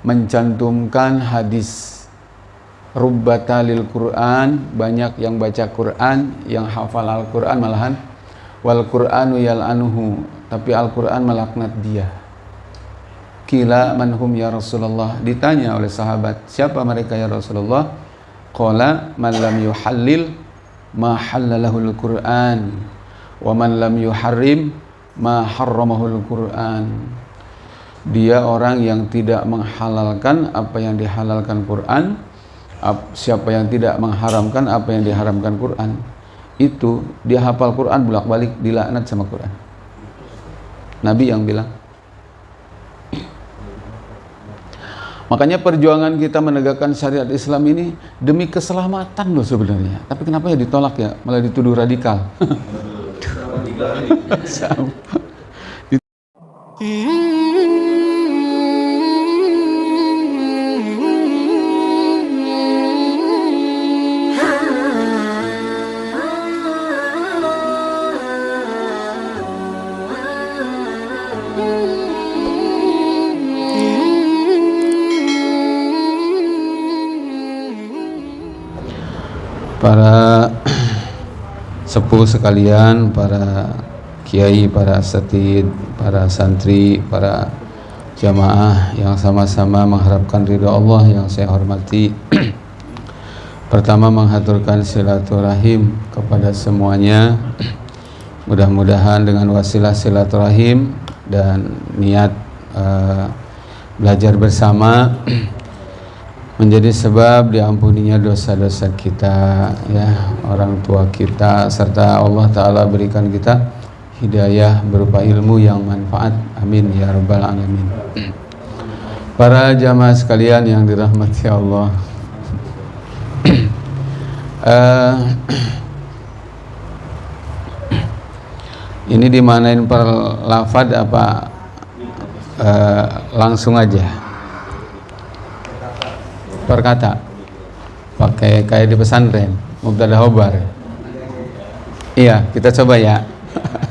mencantumkan hadis rubbata lil Quran banyak yang baca Quran yang hafal Al-Quran malahan wal Quranu yal'anuhu tapi Al-Quran melaknat dia. Kila manhum ya Rasulullah ditanya oleh sahabat siapa mereka ya Rasulullah? Qala man lam yuhallil ma halalahul Quran wa man lam yuharrim ma harramahul Quran dia orang yang tidak menghalalkan apa yang dihalalkan Quran siapa yang tidak mengharamkan apa yang diharamkan Quran. Itu dia hafal Quran bolak-balik dilaknat sama Quran. Nabi yang bilang. Makanya perjuangan kita menegakkan syariat Islam ini demi keselamatan loh sebenarnya. Tapi kenapa ya ditolak ya? Malah dituduh radikal para sepuh sekalian, para kiai, para asatid, para santri, para jamaah yang sama-sama mengharapkan ridho Allah yang saya hormati. Pertama menghaturkan silaturahim kepada semuanya. Mudah-mudahan dengan wasilah silaturahim dan niat uh, belajar bersama menjadi sebab diampuninya dosa-dosa kita ya orang tua kita serta Allah taala berikan kita hidayah berupa ilmu yang manfaat. Amin ya rabbal alamin. Para jamaah sekalian yang dirahmati Allah. Uh, ini dimanain per lafad apa? Uh, langsung aja perkata pakai kayak di pesantren mubtada hobar iya kita coba ya.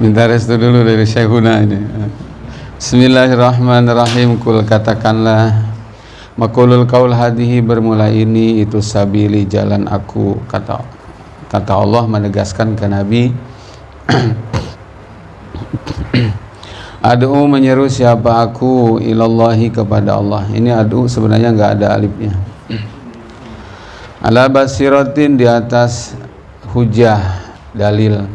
Minta restu dulu dari Syekhuna ini. Bismillahirrahmanirrahim. Kul katakanlah makulul kaul hadihi bermula ini itu sabili jalan aku kata kata Allah menegaskan ke Nabi Adu menyeru siapa aku ilallahi kepada Allah. Ini adu sebenarnya nggak ada alifnya. Ala basiratin di atas hujah dalil.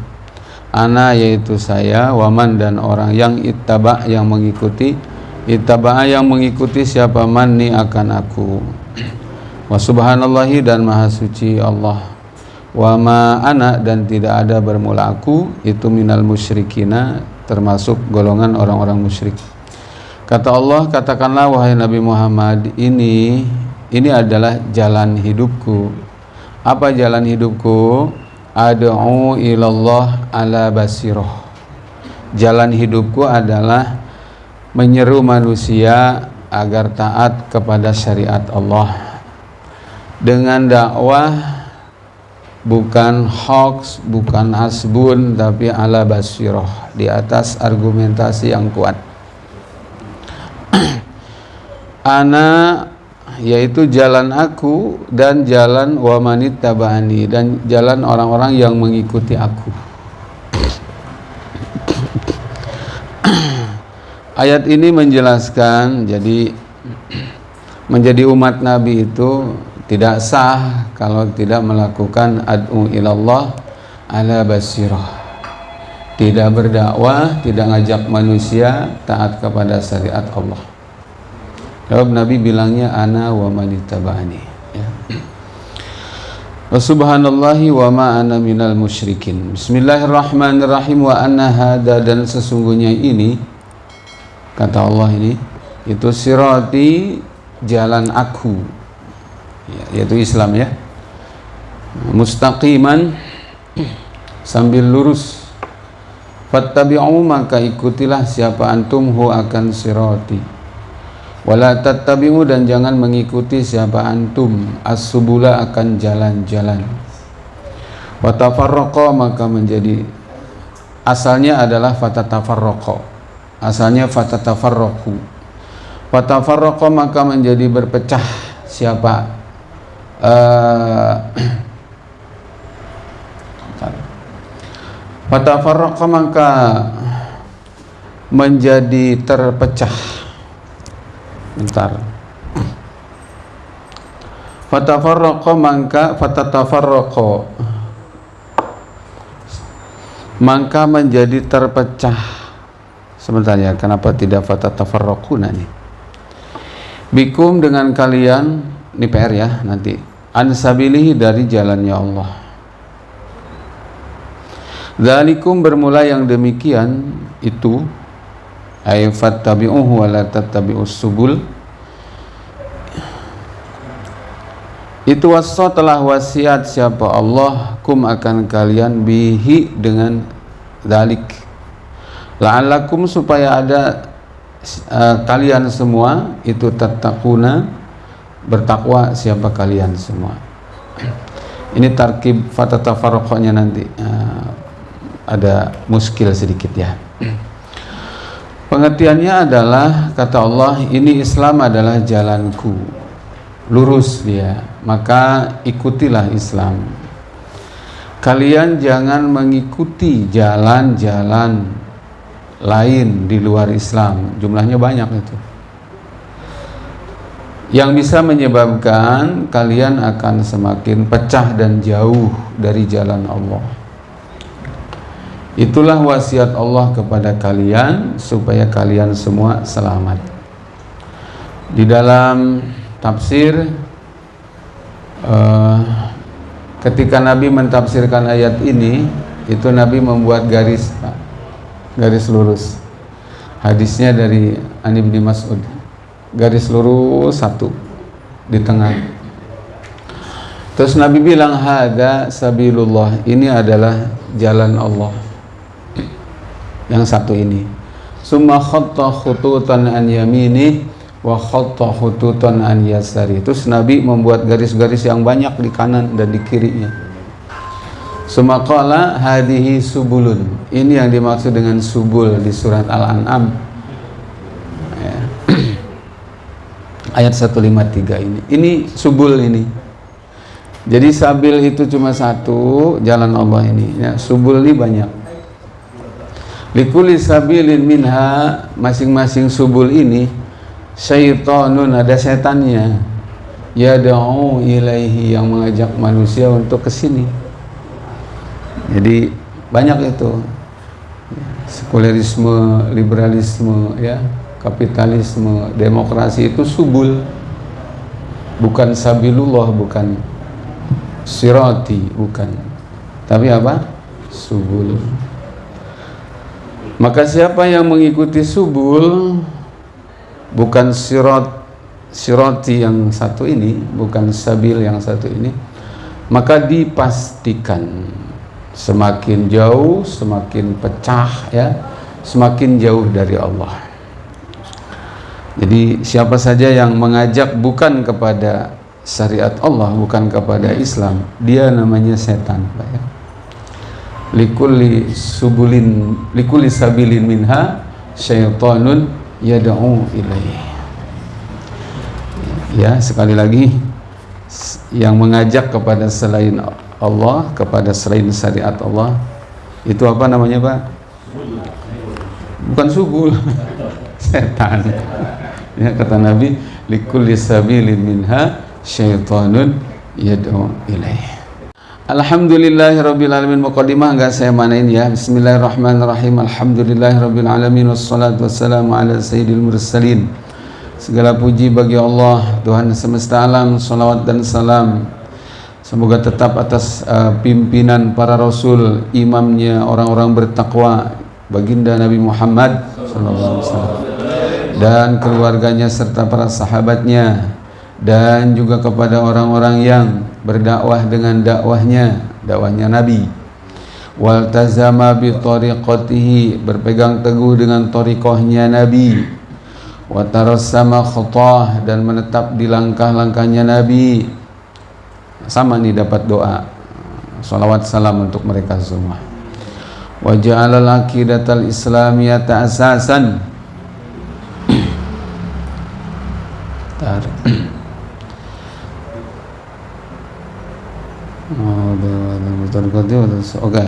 Ana yaitu saya, waman dan orang yang ittaba yang mengikuti. Ittaba yang mengikuti siapa manni akan aku. Wa subhanallahi dan maha suci Allah. Wa ma ana dan tidak ada bermula aku itu minal musyrikina termasuk golongan orang-orang musyrik. Kata Allah, katakanlah wahai Nabi Muhammad, ini ini adalah jalan hidupku. Apa jalan hidupku? Ad'u ilallah ala basirah. Jalan hidupku adalah menyeru manusia agar taat kepada syariat Allah. Dengan dakwah bukan hoax, bukan asbun, tapi ala basiroh di atas argumentasi yang kuat. Ana yaitu jalan aku dan jalan wamanit tabani dan jalan orang-orang yang mengikuti aku. Ayat ini menjelaskan jadi menjadi umat Nabi itu tidak sah kalau tidak melakukan ad'u ilallah ala basirah. Tidak berdakwah tidak ngajak manusia taat kepada syariat Allah. Jawab Nabi bilangnya ana wa manittaba'ani ya. Subhanallahi wa ma ana minal musyrikin. Bismillahirrahmanirrahim. Wa anna hada dan sesungguhnya ini kata Allah ini itu sirati jalan aku yaitu Islam ya. Mustaqiman sambil lurus. Fattabi'u maka ikutilah siapa antum hu akan sirati wala tattabi'u dan jangan mengikuti siapa antum. As-subula akan jalan-jalan. Wa maka menjadi asalnya adalah fatatafarraqa. Asalnya fatatafarraqu. Fatafarraqa maka menjadi berpecah siapa fatafarraqa maka menjadi terpecah. Bentar. Fatafarraqa maka fatatafarraqa. Maka menjadi terpecah. Sebentar ya kenapa tidak fatatafarraquna nih bikum dengan kalian ini PR ya nanti ansabilihi dari jalannya Allah. Zalikum bermula yang demikian itu ay fattabi'uhu wa la tattabi'us subul. Itu wasa telah wasiat siapa Allah kum akan kalian bihi dengan dalik. La'allakum supaya ada uh, kalian semua itu tatakuna bertakwa siapa kalian semua. Ini tarkib fatatafarroqnya nanti. Uh, ada muskil sedikit ya. Pengertiannya adalah kata Allah ini Islam adalah jalanku. Lurus dia. Maka ikutilah Islam. Kalian jangan mengikuti jalan-jalan lain di luar Islam. Jumlahnya banyak itu yang bisa menyebabkan kalian akan semakin pecah dan jauh dari jalan Allah Itulah wasiat Allah kepada kalian supaya kalian semua selamat. Di dalam tafsir uh, ketika Nabi mentafsirkan ayat ini, itu Nabi membuat garis garis lurus. Hadisnya dari Ani bin Mas'ud. Garis lurus satu di tengah. Terus Nabi bilang hada sabilullah, ini adalah jalan Allah. Yang satu ini. Summa khatta khututan an yamini wa khatta khututan an yasari. Terus Nabi membuat garis-garis yang banyak di kanan dan di kirinya. Summa qala hadihi subulun. Ini yang dimaksud dengan subul di surat Al-An'am ya. Ayat 153 ini. Ini subul ini. Jadi sabil itu cuma satu jalan Allah ini. Ya subul ini banyak. Likuli sabilin minha masing-masing subul ini syaitanun ada setannya. Yad'u ilaihi yang mengajak manusia untuk ke sini. Jadi banyak itu. Sekulerisme, liberalisme ya, kapitalisme, demokrasi itu subul. Bukan sabilullah, bukan sirati, bukan. Tapi apa? Subul. Maka siapa yang mengikuti subul bukan sirat sirati yang satu ini, bukan sabil yang satu ini, maka dipastikan semakin jauh, semakin pecah ya, semakin jauh dari Allah. Jadi siapa saja yang mengajak bukan kepada syariat Allah, bukan kepada Islam, dia namanya setan, Pak ya. Likulli subulin likulli sabilin minha syaitanun yad'u ilaih ya sekali lagi yang mengajak kepada selain Allah kepada selain syariat Allah itu apa namanya Pak? Bukan subul setan ya kata Nabi likulli sabilin minha syaitanun yad'u ilaih Alhamdulillahirrabbilalamin Muqaddimah enggak saya manain ya. Bismillahirrahmanirrahim. Alhamdulillahirrabbilalamin Wassalatu wassalamu ala sayyidil mursalin. Segala puji bagi Allah Tuhan semesta alam Salawat dan salam. Semoga tetap atas uh, pimpinan para rasul Imamnya orang-orang bertakwa Baginda Nabi Muhammad Dan keluarganya serta para sahabatnya. Dan juga kepada orang-orang yang berdakwah dengan dakwahnya dakwahnya Nabi. Wal tazama bi tariqatihi berpegang teguh dengan tariqahnya Nabi. Wa tarassama khutah dan menetap di langkah-langkahnya Nabi. Sama nih dapat doa. Salawat salam untuk mereka semua. Wa ja'ala al-aqidatal islamiyata asasan Bentar. Oh, Oke.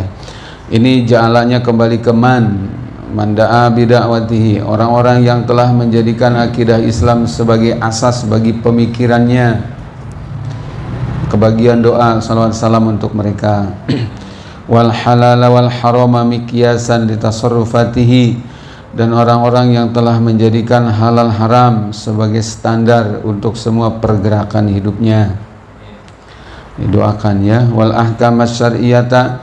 Ini jalannya kembali ke man. Manda'a bidakwatihi orang-orang yang telah menjadikan akidah Islam sebagai asas bagi pemikirannya. Kebagian doa salawat salam untuk mereka. Wal halala wal dan orang-orang yang telah menjadikan halal haram sebagai standar untuk semua pergerakan hidupnya. Didoakan ya. Wal ahkam syar'iyyata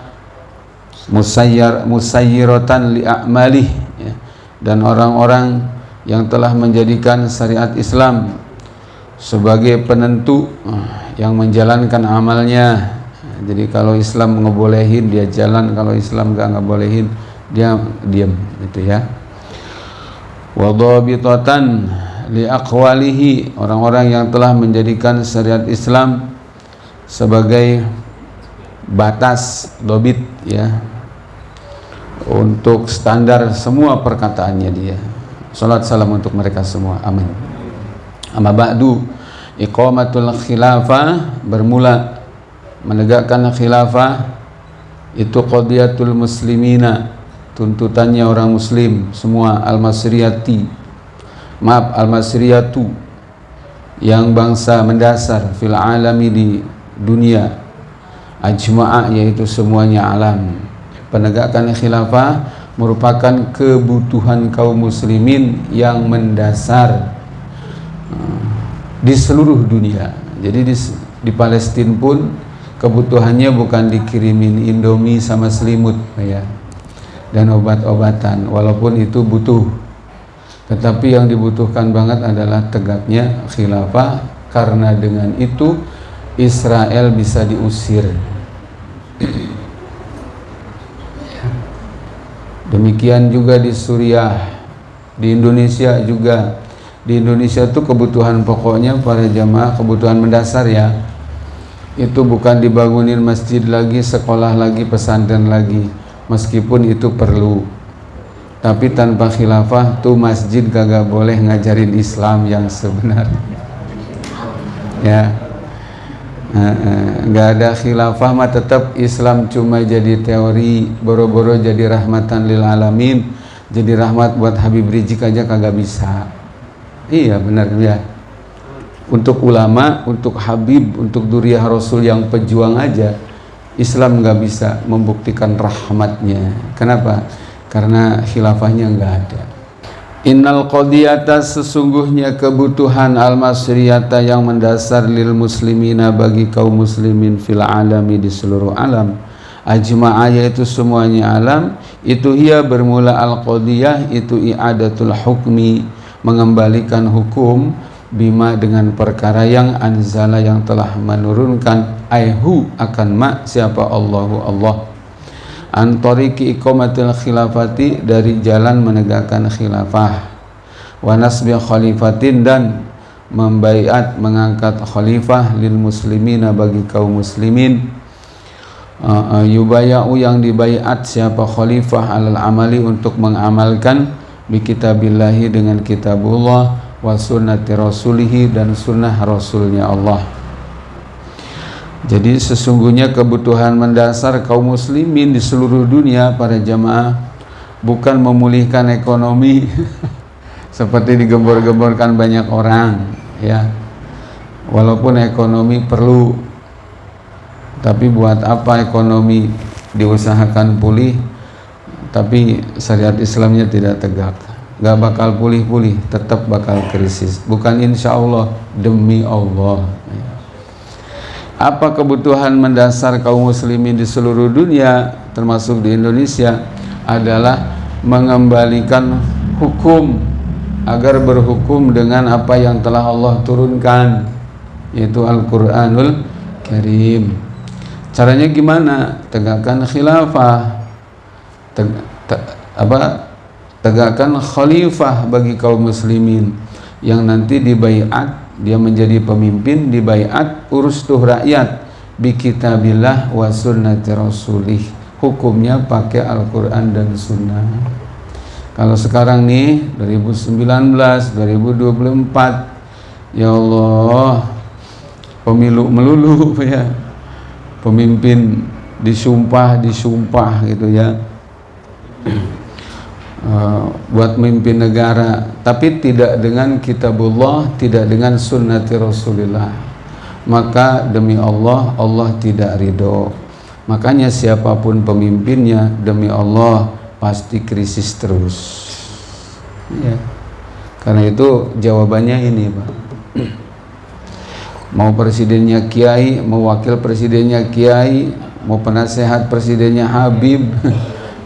musayyar musayyiratan li a'malih ya. dan orang-orang yang telah menjadikan syariat Islam sebagai penentu ah, yang menjalankan amalnya. Jadi kalau Islam ngebolehin dia jalan. Kalau Islam gak ngebolehin dia diam itu ya wadhabitatan li aqwalihi orang-orang yang telah menjadikan syariat Islam sebagai batas dobit ya untuk standar semua perkataannya dia. Salat salam untuk mereka semua. Amin. Amma ba'du iqamatul khilafah bermula menegakkan khilafah itu qadiyatul muslimina tuntutannya orang muslim semua al-masriyati. Maaf al-masriyatu yang bangsa mendasar fil alami di dunia. Ajma'ah yaitu semuanya alam. Penegakan khilafah merupakan kebutuhan kaum muslimin yang mendasar uh, di seluruh dunia. Jadi di, di Palestina pun kebutuhannya bukan dikirimin Indomie sama selimut ya dan obat-obatan walaupun itu butuh. Tetapi yang dibutuhkan banget adalah tegaknya khilafah karena dengan itu Israel bisa diusir. Demikian juga di Suriah di Indonesia juga. Di Indonesia itu kebutuhan pokoknya para jamaah kebutuhan mendasar ya. Itu bukan dibangunin masjid lagi sekolah lagi pesantren lagi meskipun itu perlu. Tapi tanpa khilafah tuh masjid gak boleh ngajarin Islam yang sebenarnya ya. Nggak ada khilafah mah tetap Islam cuma jadi teori boro-boro jadi rahmatan lil alamin jadi rahmat buat Habib Rizik aja kagak bisa. Iya benar ya. Untuk ulama untuk Habib untuk duriah Rasul yang pejuang aja Islam nggak bisa membuktikan rahmatnya. Kenapa? Karena khilafahnya nggak ada. Innal qadiyata sesungguhnya kebutuhan al-masriyata yang mendasar lil muslimina bagi kaum muslimin fil alami di seluruh alam. Ajma'a yaitu semuanya alam itu ia bermula al-qadiyah itu i'adatul hukmi mengembalikan hukum bima dengan perkara yang anzala yang telah menurunkan aihu akan mak siapa Allahu Allah. Antariki iqamatil khilafati dari jalan menegakkan khilafah. Wa nasbi khalifatin dan membaiat mengangkat khalifah lil muslimina bagi kaum muslimin. Uh, uh, yubayau yang dibaiat siapa khalifah alal amali untuk mengamalkan bi kitabillahi dengan kitabullah wa sunnati rasulihi dan sunnah rasulnya Allah. Jadi sesungguhnya kebutuhan mendasar kaum muslimin di seluruh dunia para jamaah bukan memulihkan ekonomi seperti digembor-gemborkan banyak orang ya. Walaupun ekonomi perlu tapi buat apa ekonomi diusahakan pulih tapi syariat Islamnya tidak tegak gak bakal pulih-pulih tetap bakal krisis. Bukan insya Allah demi Allah. Apa kebutuhan mendasar kaum muslimin di seluruh dunia termasuk di Indonesia adalah mengembalikan hukum agar berhukum dengan apa yang telah Allah turunkan yaitu Al-Quranul Karim. Caranya gimana? Tegakkan khilafah. Teg, te, apa tegakkan khalifah bagi kaum muslimin. Yang nanti dibaiat dia menjadi pemimpin dibaiat urus tuh rakyat. Bi kitabillah wa sunnati rasulih. Hukumnya pakai Al-Quran dan Sunnah. Kalau sekarang nih 2019 2024 ya Allah pemilu melulu ya. Pemimpin disumpah disumpah gitu ya uh, buat memimpin negara tapi tidak dengan kitabullah tidak dengan sunnati rasulullah maka demi Allah Allah tidak ridho. Makanya siapa pun pemimpinnya demi Allah pasti krisis terus. Ya. Karena itu jawabannya ini Pak. Mau presidennya kiai mau wakil presidennya kiai mau penasehat presidennya Habib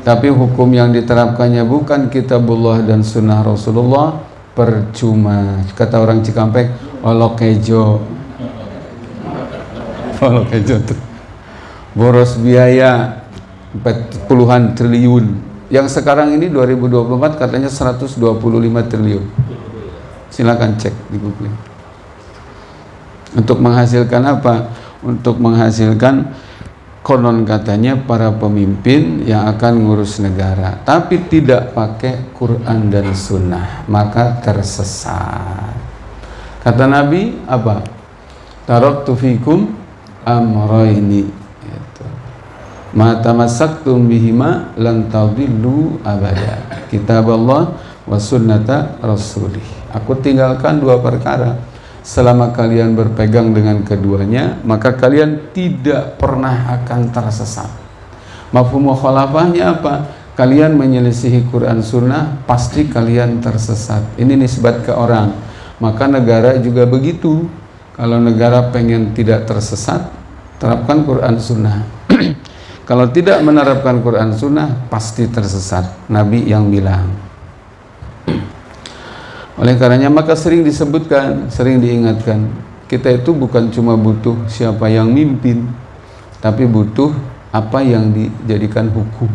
tapi hukum yang diterapkannya bukan kitabullah dan sunnah Rasulullah. Percuma. Kata orang Cikampek olokejo olokejo tuh. Boros biaya puluhan triliun. Yang sekarang ini 2024 katanya 125 triliun. Silakan cek di Google. Untuk menghasilkan apa? Untuk menghasilkan konon katanya para pemimpin yang akan ngurus negara tapi tidak pakai Quran dan Sunnah maka tersesat. Kata Nabi apa? Taraktu fikum amroini gitu. ma tamassaktum bihima lan tadillu abada. Kitab Allah wa sunnata rasulih. Aku tinggalkan dua perkara selama kalian berpegang dengan keduanya maka kalian tidak pernah akan tersesat. Mafhum khalafahnya apa? Kalian menyelisihi Quran Sunnah pasti kalian tersesat. Ini nisbat ke orang. Maka negara juga begitu. Kalau negara pengen tidak tersesat terapkan Quran Sunnah. Kalau tidak menerapkan Quran Sunnah pasti tersesat. Nabi yang bilang oleh karenanya maka sering disebutkan, sering diingatkan, kita itu bukan cuma butuh siapa yang mimpin, tapi butuh apa yang dijadikan hukum.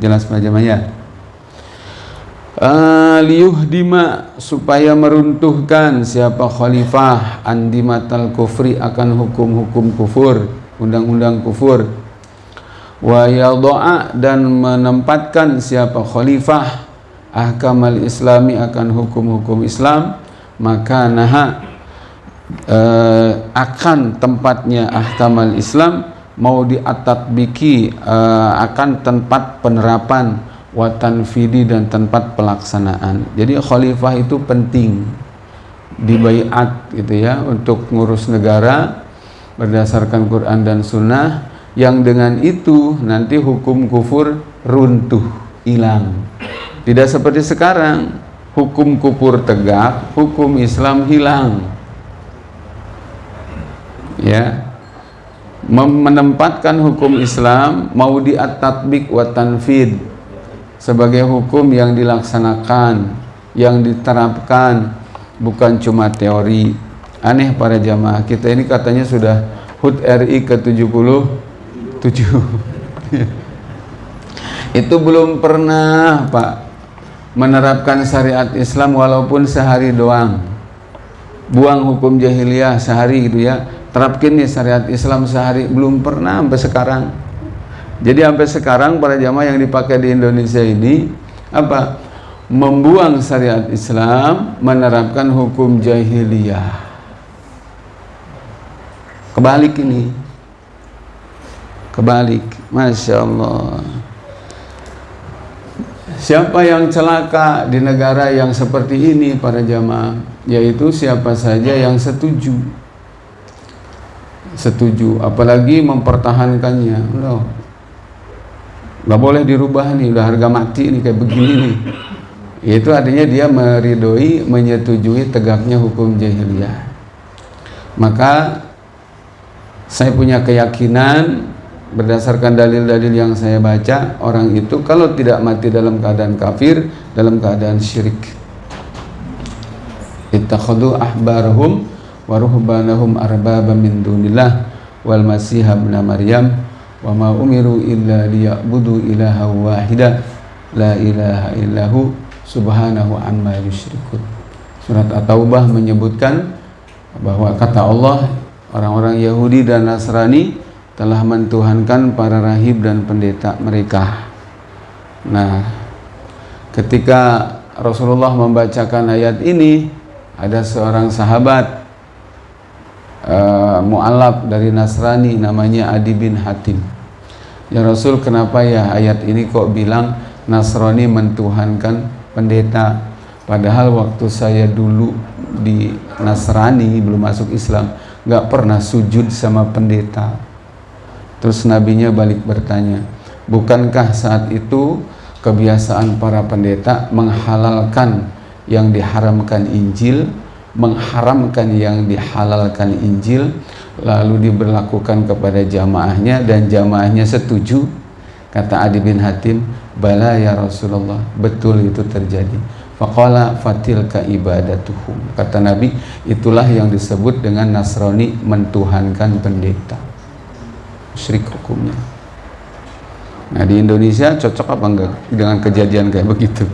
Jelas macamnya. Uh, dima supaya meruntuhkan siapa khalifah andimatal kufri akan hukum-hukum kufur, undang-undang kufur. Wa doa dan menempatkan siapa khalifah ahkamal islami akan hukum-hukum Islam maka naha uh, akan tempatnya ahkamal Islam mau diatatbiki uh, akan tempat penerapan watan fidi dan tempat pelaksanaan. Jadi khalifah itu penting dibaiat gitu ya untuk ngurus negara berdasarkan Quran dan Sunnah yang dengan itu nanti hukum kufur runtuh hilang tidak seperti sekarang, hukum kufur tegak, hukum Islam hilang. Ya. Menempatkan hukum Islam mau diat-tatbik wa tanfid sebagai hukum yang dilaksanakan, yang diterapkan, bukan cuma teori. Aneh para jamaah, kita ini katanya sudah HUT RI ke-77. Itu belum pernah, Pak menerapkan syariat Islam walaupun sehari doang. Buang hukum jahiliyah sehari gitu ya. Terapkin nih syariat Islam sehari. Belum pernah sampai sekarang. Jadi sampai sekarang para jamaah yang dipakai di Indonesia ini apa? Membuang syariat Islam menerapkan hukum jahiliyah. Kebalik ini. Kebalik. Masya Allah Siapa yang celaka di negara yang seperti ini para jamaah? Yaitu siapa saja yang setuju. Setuju apalagi mempertahankannya. Loh nggak boleh dirubah nih udah harga mati nih kayak begini nih. Itu artinya dia meridoi menyetujui tegaknya hukum jahiliyah. Maka saya punya keyakinan berdasarkan dalil-dalil yang saya baca orang itu kalau tidak mati dalam keadaan kafir dalam keadaan syirik. Ittakhadhu ahbarahum wa ruhbanahum arbaba min dunillah wal masih ibn maryam wa ma umiru illa liya'budu ilaha wahida. La ilaha illahu subhanahu amma yusyrikun. Surat at-taubah menyebutkan bahwa kata Allah orang-orang Yahudi dan Nasrani telah mentuhankan para rahib dan pendeta mereka. Nah, ketika Rasulullah membacakan ayat ini, ada seorang sahabat uh, mu'alaf dari Nasrani namanya Adi bin Hatim. Ya Rasul kenapa ya ayat ini kok bilang Nasrani mentuhankan pendeta? Padahal waktu saya dulu di Nasrani belum masuk Islam nggak pernah sujud sama pendeta terus nabinya balik bertanya bukankah saat itu kebiasaan para pendeta menghalalkan yang diharamkan Injil mengharamkan yang dihalalkan Injil lalu diberlakukan kepada jamaahnya dan jamaahnya setuju? Kata Adi bin Hatim bala ya Rasulullah betul itu terjadi. Faqala fatilka ibadatuhum. Kata Nabi itulah yang disebut dengan Nasrani mentuhankan pendeta syirik hukumnya. Nah di Indonesia cocok apa enggak dengan kejadian kayak begitu?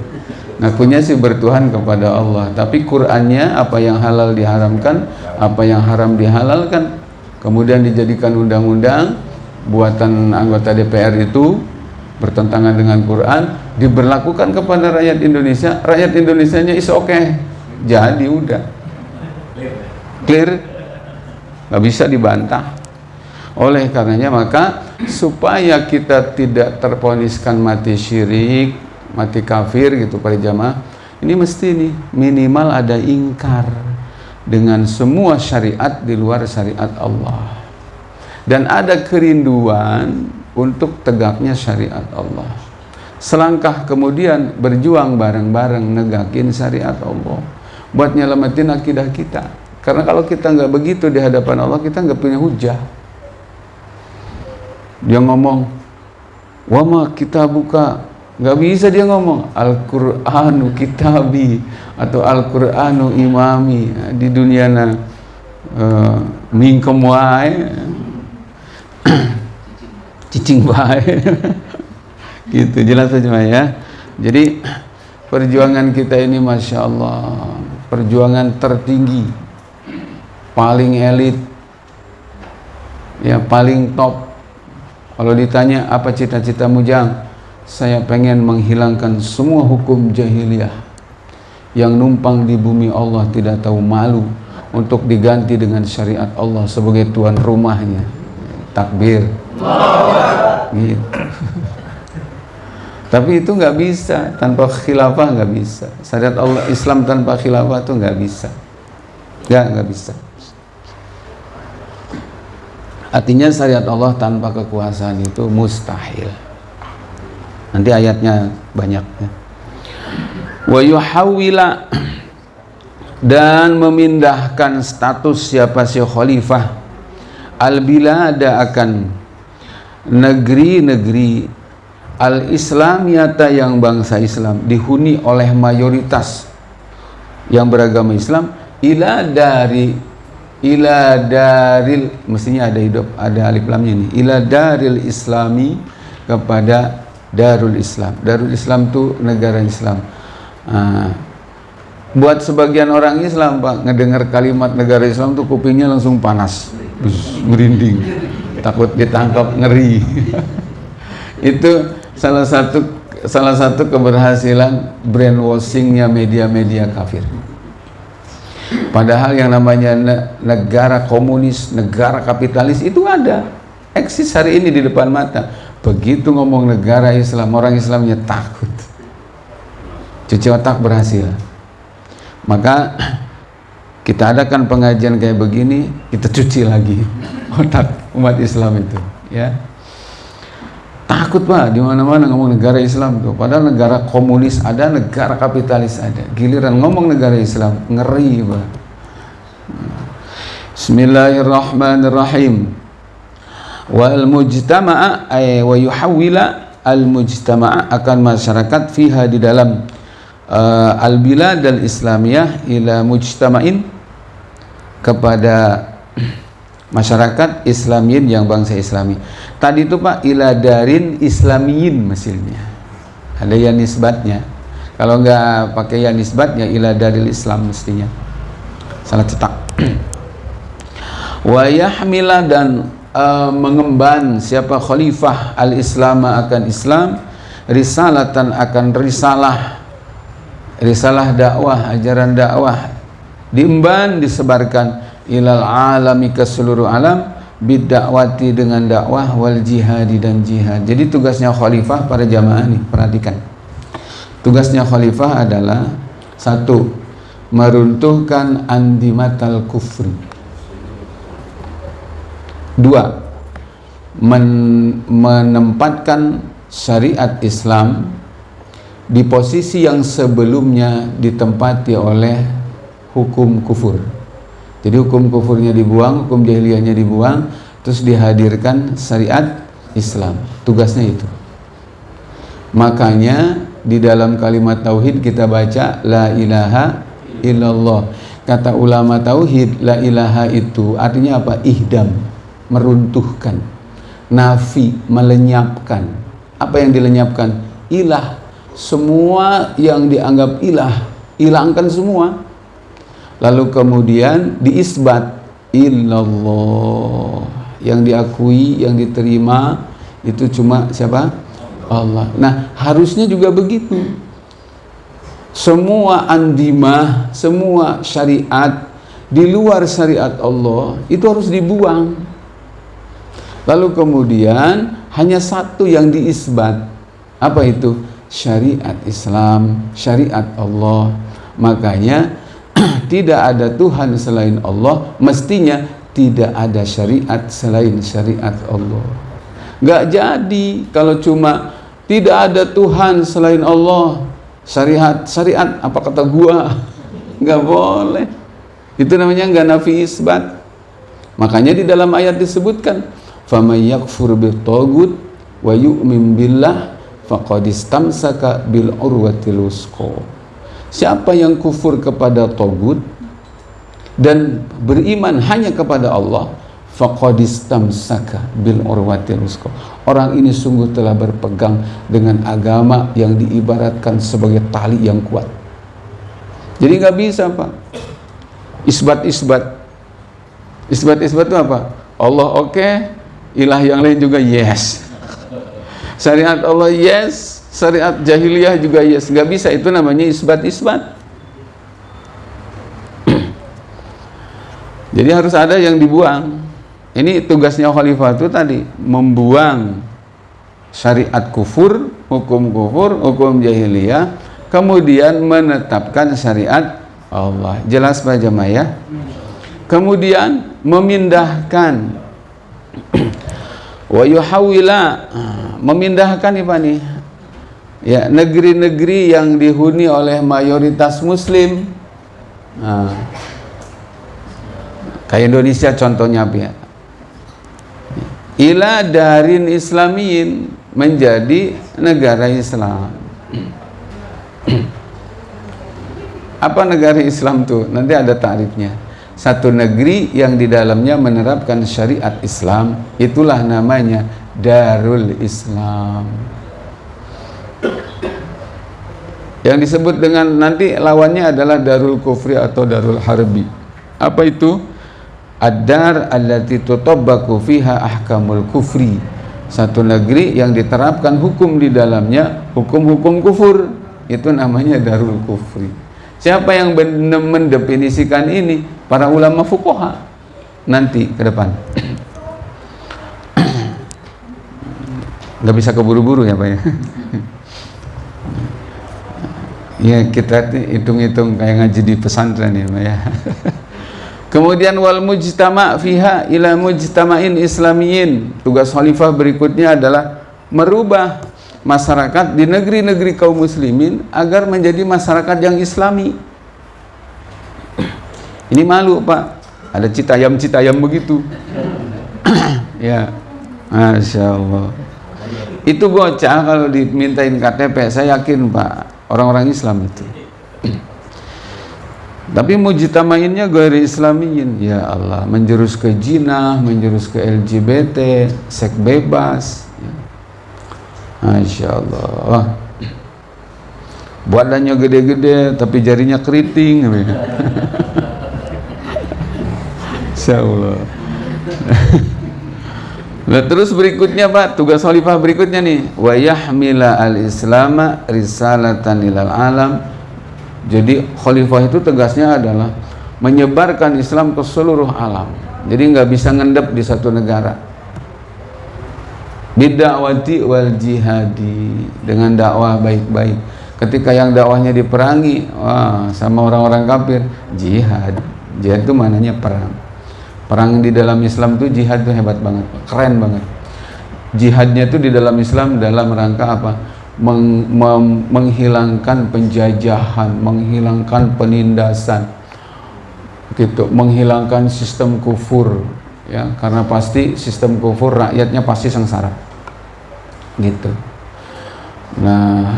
Ngakunya sih bertuhan kepada Allah. Tapi Qurannya apa yang halal diharamkan apa yang haram dihalalkan kemudian dijadikan undang-undang buatan anggota DPR itu bertentangan dengan Quran diberlakukan kepada rakyat Indonesia. Rakyat Indonesia nya is oke okay. jadi udah. Clear? Nggak bisa dibantah oleh karenanya maka supaya kita tidak terponiskan mati syirik mati kafir gitu pada jamaah ini mesti nih minimal ada ingkar dengan semua syariat di luar syariat Allah. Dan ada kerinduan untuk tegaknya syariat Allah. Selangkah kemudian berjuang bareng-bareng negakin syariat Allah buat nyelamatin akidah kita. Karena kalau kita nggak begitu di hadapan Allah kita nggak punya hujah dia ngomong wama kita buka nggak bisa dia ngomong Al-Qur'anu kitabi atau Al-Qur'anu imami. Di dunia na uh, mingkem wae. Cicing wae. Gitu jelas aja ya. Jadi perjuangan kita ini Masya Allah perjuangan tertinggi paling elit ya paling top kalau ditanya apa cita-citamu jang? Saya pengen menghilangkan semua hukum jahiliyah. Yang numpang di bumi Allah tidak tahu malu untuk diganti dengan syariat Allah sebagai tuan rumahnya. Takbir. Gitu. Tapi itu nggak bisa. Tanpa khilafah nggak bisa. Syariat Allah Islam tanpa khilafah itu nggak bisa. Ya nggak bisa artinya syariat Allah tanpa kekuasaan itu mustahil nanti ayatnya banyak ya. wa yuhawwila dan memindahkan status siapa si khalifah al bilada akan negeri-negeri al islamiyata yang bangsa Islam dihuni oleh mayoritas yang beragama Islam ila dari ila daril mestinya ada hidup ada alif lamnya nih ila daril islami kepada Darul Islam. Darul Islam itu negara Islam. Uh, buat sebagian orang Islam, Pak, ngedengar kalimat negara Islam tuh kupingnya langsung panas, merinding, takut ditangkap ngeri. itu salah satu salah satu keberhasilan brainwashingnya media-media kafir. Padahal yang namanya negara komunis, negara kapitalis itu ada, eksis hari ini di depan mata. Begitu ngomong negara Islam orang Islamnya takut. Cuci otak berhasil. Maka kita adakan pengajian kayak begini kita cuci lagi otak umat Islam itu ya. Takut pak di mana mana ngomong negara Islam tuh. Padahal negara komunis ada negara kapitalis ada. Giliran ngomong negara Islam ngeri pak Bismillahirrahmanirrahim. Wal mujtama'a ay wa yuhawwila al mujtama'a akan masyarakat fiha di dalam uh, al bilad al islamiyah ila mujtama'in kepada masyarakat islamiyin yang bangsa islami. Tadi itu Pak ila darin islamiyin mesinnya. Ada yang nisbatnya. Kalau enggak pakai yang nisbatnya ila daril islam mestinya. Salah cetak wa yahmila dan uh, mengemban siapa khalifah al-islam akan Islam risalatan akan risalah. Risalah dakwah ajaran dakwah. Diemban disebarkan ilal alami ke seluruh alam bidakwati dengan dakwah wal jihadi dan jihad. Jadi tugasnya khalifah pada jamaah nih perhatikan. Tugasnya khalifah adalah satu meruntuhkan andimatal kufri dua men menempatkan syariat Islam di posisi yang sebelumnya ditempati oleh hukum kufur jadi hukum kufurnya dibuang, hukum jahiliyahnya dibuang, terus dihadirkan syariat Islam. Tugasnya itu. Makanya di dalam kalimat tauhid kita baca la ilaha illallah. Kata ulama tauhid la ilaha itu artinya apa? Ihdam, meruntuhkan. Nafi, melenyapkan. Apa yang dilenyapkan? Ilah. Semua yang dianggap ilah, hilangkan semua lalu kemudian diisbat illallah yang diakui yang diterima itu cuma siapa Allah nah harusnya juga begitu semua andimah semua syariat di luar syariat Allah itu harus dibuang lalu kemudian hanya satu yang diisbat. Apa itu? Syariat Islam syariat Allah. Makanya tidak ada Tuhan selain Allah. Mestinya tidak ada syariat selain syariat Allah. Gak jadi kalau cuma tidak ada Tuhan selain Allah. Syariat syariat apa kata gua? Gak boleh. Itu namanya nggak nafi isbat. Makanya di dalam ayat disebutkan faman yakfur bitagut wa yu'min billah faqad istamsaka bil urwatil Siapa yang kufur kepada Togut dan beriman hanya kepada Allah, faqadistamsaka bil urwatil Orang ini sungguh telah berpegang dengan agama yang diibaratkan sebagai tali yang kuat. Jadi nggak bisa, Pak. Isbat-isbat. Isbat-isbat itu apa? Allah oke, okay, ilah yang lain juga yes. Syariat Allah yes, syariat jahiliyah juga yes. Nggak bisa itu namanya isbat-isbat jadi harus ada yang dibuang. Ini tugasnya khalifah itu tadi membuang syariat kufur hukum kufur hukum jahiliyah kemudian menetapkan syariat Allah. Jelas Pak Jemaah ya? Kemudian memindahkan wa yuhawila memindahkan apa nih. Ya negeri-negeri yang dihuni oleh mayoritas muslim. Nah, kayak Indonesia contohnya ya. Ila darin islamiyin menjadi negara Islam. Apa negara Islam tuh? Nanti ada tarifnya satu negeri yang di dalamnya menerapkan syariat Islam itulah namanya Darul Islam. Yang disebut dengan nanti lawannya adalah darul kufri atau darul harbi. Apa itu? Ad-dar allati tutabbaku fiha ahkamul kufri. Satu negeri yang diterapkan hukum di dalamnya hukum-hukum kufur. Itu namanya darul kufri siapa yang mendefinisikan ini? Para ulama fukoha nanti ke depan. Nggak bisa keburu-buru ya Pak ya? Ya kita hitung-hitung kayak ngaji di pesantren ya, ya. kemudian wal mujtama fiha ila mujtama'in islamiyin. Tugas khalifah berikutnya adalah merubah masyarakat di negeri-negeri kaum muslimin agar menjadi masyarakat yang islami. Ini malu pak. Ada citayam-citayam begitu. Ya Masya Allah. Itu bocah kalau dimintain KTP saya yakin pak orang-orang Islam itu. Tapi mujtamainnya gairi islamiyin. Ya Allah menjurus ke jinah menjurus ke LGBT seks bebas. Masya Allah badannya gede-gede tapi jarinya keriting. Insya Allah Nah, terus berikutnya Pak, tugas khalifah berikutnya nih, wa yahmila al-islama risalatan ilal alam. Jadi khalifah itu tegasnya adalah menyebarkan Islam ke seluruh alam. Jadi nggak bisa ngendap di satu negara bidakwati wal jihadi. Dengan dakwah baik-baik. Ketika yang dakwahnya diperangi wah sama orang-orang kafir jihad. Jihad itu mananya perang. Perang di dalam Islam itu jihad itu hebat banget keren banget. Jihadnya itu di dalam Islam dalam rangka apa? Meng, mem, menghilangkan penjajahan menghilangkan penindasan. Gitu menghilangkan sistem kufur ya. Karena pasti sistem kufur rakyatnya pasti sengsara gitu. Nah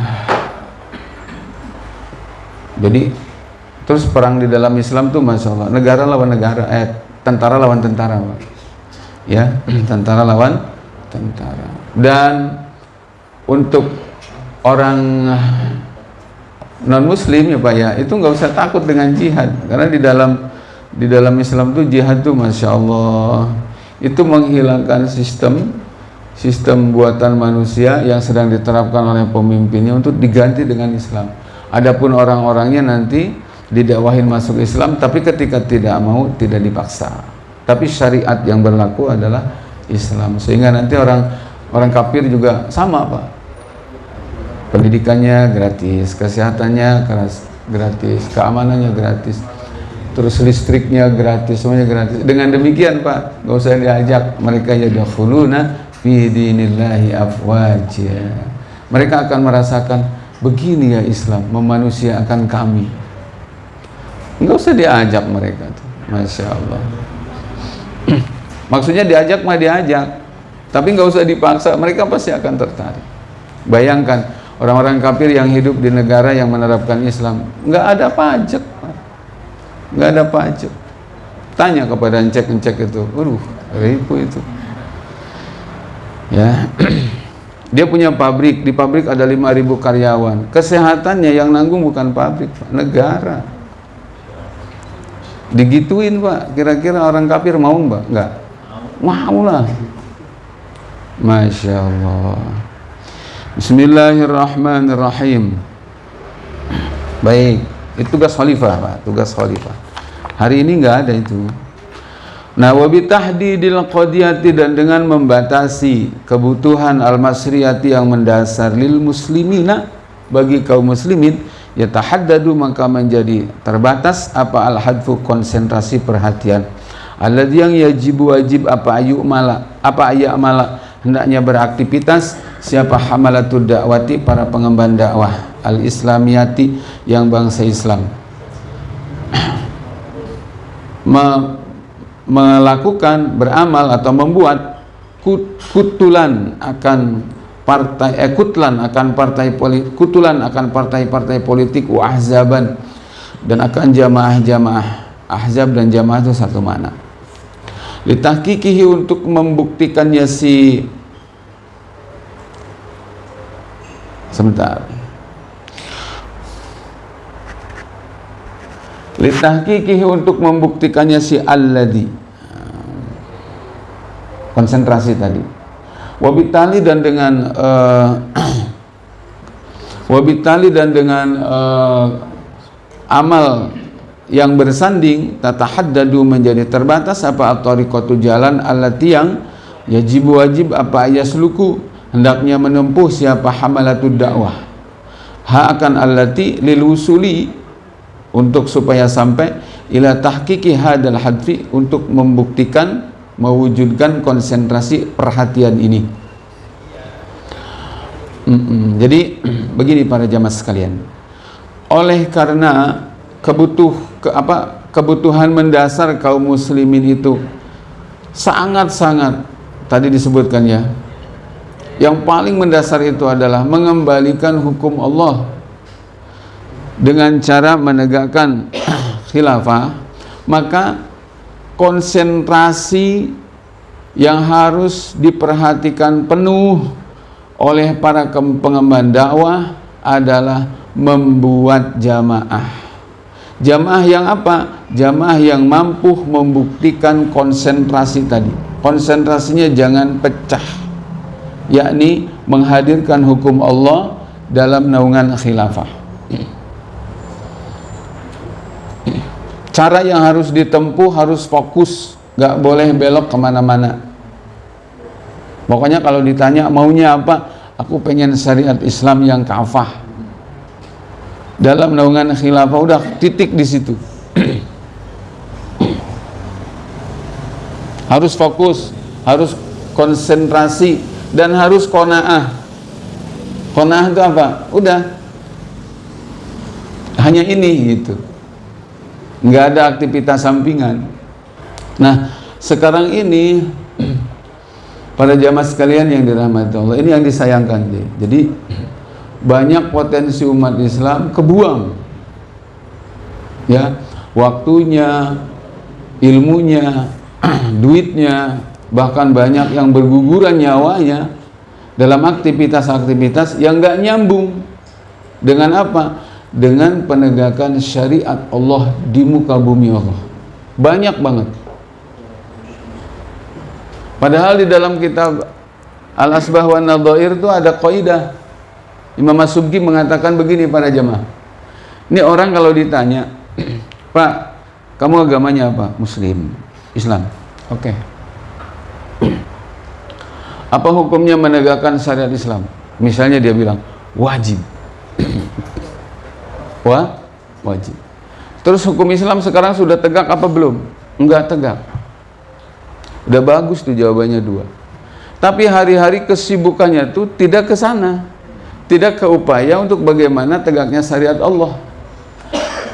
jadi terus perang di dalam Islam tuh masya Allah negara lawan negara eh tentara lawan tentara Pak. ya tentara lawan tentara. Dan untuk orang non muslim ya Pak ya itu nggak usah takut dengan jihad. Karena di dalam di dalam Islam itu jihad itu Masya Allah itu menghilangkan sistem sistem buatan manusia yang sedang diterapkan oleh pemimpinnya untuk diganti dengan Islam. Adapun orang-orangnya nanti didakwahin masuk Islam tapi ketika tidak mau tidak dipaksa. Tapi syariat yang berlaku adalah Islam. Sehingga nanti orang orang kafir juga sama Pak. Pendidikannya gratis kesehatannya gratis keamanannya gratis terus listriknya gratis semuanya gratis. Dengan demikian Pak nggak usah diajak mereka ya yadkhuluna fi dinillahi afwaja. Mereka akan merasakan begini ya Islam memanusiakan kami. Nggak usah diajak mereka tuh Masya Allah. Maksudnya diajak mah diajak tapi nggak usah dipaksa mereka pasti akan tertarik. Bayangkan orang-orang kafir yang hidup di negara yang menerapkan Islam nggak ada pajak nggak ada pajak. Tanya kepada encek-encek itu waduh ribu itu ya. Dia punya pabrik. Di pabrik ada 5000 karyawan. Kesehatannya yang nanggung bukan pabrik Pak, negara. Digituin Pak. Kira-kira orang kafir mau Mbak enggak mau lah. Masya Allah. Bismillahirrahmanirrahim. Baik. Itu tugas khalifah Pak. Tugas khalifah. Hari ini nggak ada itu. Nah, wabitahdidil qadiyati dan dengan membatasi kebutuhan al-masriyati yang mendasar lil muslimina bagi kaum muslimin ya tahaddadu maka menjadi terbatas apa al-hadfu konsentrasi perhatian. Alladhi yang yajib wajib apa ayu mala apa ayak mala hendaknya beraktivitas siapa hamalatud dakwati para pengemban dakwah al-islamiyati yang bangsa Islam melakukan beramal atau membuat kutulan akan partai eh, kutlan akan partai politik kutulan akan partai-partai politik wa ahzaban. Dan akan jamaah-jamaah ahzab dan jamaah itu satu mana. Litahkikihi untuk membuktikannya si sebentar litahkikihi untuk membuktikannya si alladhi. Konsentrasi tadi. Wabitali dan dengan uh, wabitali dan dengan uh, amal yang bersanding tatahaddadu menjadi terbatas apa atau jalan allati yang yajib wajib apa yasluku hendaknya menempuh siapa hamalatud dakwah. Ha akan allati lil usuli untuk supaya sampai ila tahqiqi hadal hadfi untuk membuktikan mewujudkan konsentrasi perhatian ini. Mm -mm. jadi begini para jamaah sekalian. Oleh karena kebutuh ke apa kebutuhan mendasar kaum muslimin itu sangat-sangat tadi disebutkan ya yang paling mendasar itu adalah mengembalikan hukum Allah dengan cara menegakkan khilafah maka konsentrasi yang harus diperhatikan penuh oleh para pengemban dakwah adalah membuat jamaah. Jamaah yang apa? jamaah yang mampu membuktikan konsentrasi tadi. Konsentrasinya jangan pecah yakni menghadirkan hukum Allah dalam naungan khilafah cara yang harus ditempuh harus fokus. Gak boleh belok ke mana-mana. Pokoknya kalau ditanya maunya apa? Aku pengen syariat Islam yang kafah. Dalam naungan khilafah udah titik di situ. Harus fokus harus konsentrasi dan harus kona'ah. Kona'ah itu apa? udah. Hanya ini gitu nggak ada aktivitas sampingan. Nah sekarang ini pada jamaah sekalian yang dirahmati Allah ini yang disayangkan jadi banyak potensi umat Islam kebuang. Ya waktunya ilmunya duitnya bahkan banyak yang berguguran nyawanya dalam aktivitas-aktivitas yang nggak nyambung. Dengan apa dengan penegakan syariat Allah di muka bumi Allah. Banyak banget. Padahal di dalam kitab Al-Asbah wa Nadhair itu ada kaidah. Imam Masubki mengatakan begini para jemaah. Ini orang kalau ditanya Pak kamu agamanya apa? Muslim Islam. Oke. Okay. apa hukumnya menegakkan syariat Islam? Misalnya dia bilang wajib Wah, wajib. Terus hukum Islam sekarang sudah tegak apa belum? Enggak tegak. Udah bagus tuh jawabannya dua. Tapi hari-hari kesibukannya tuh tidak ke sana. Tidak ke upaya untuk bagaimana tegaknya syariat Allah.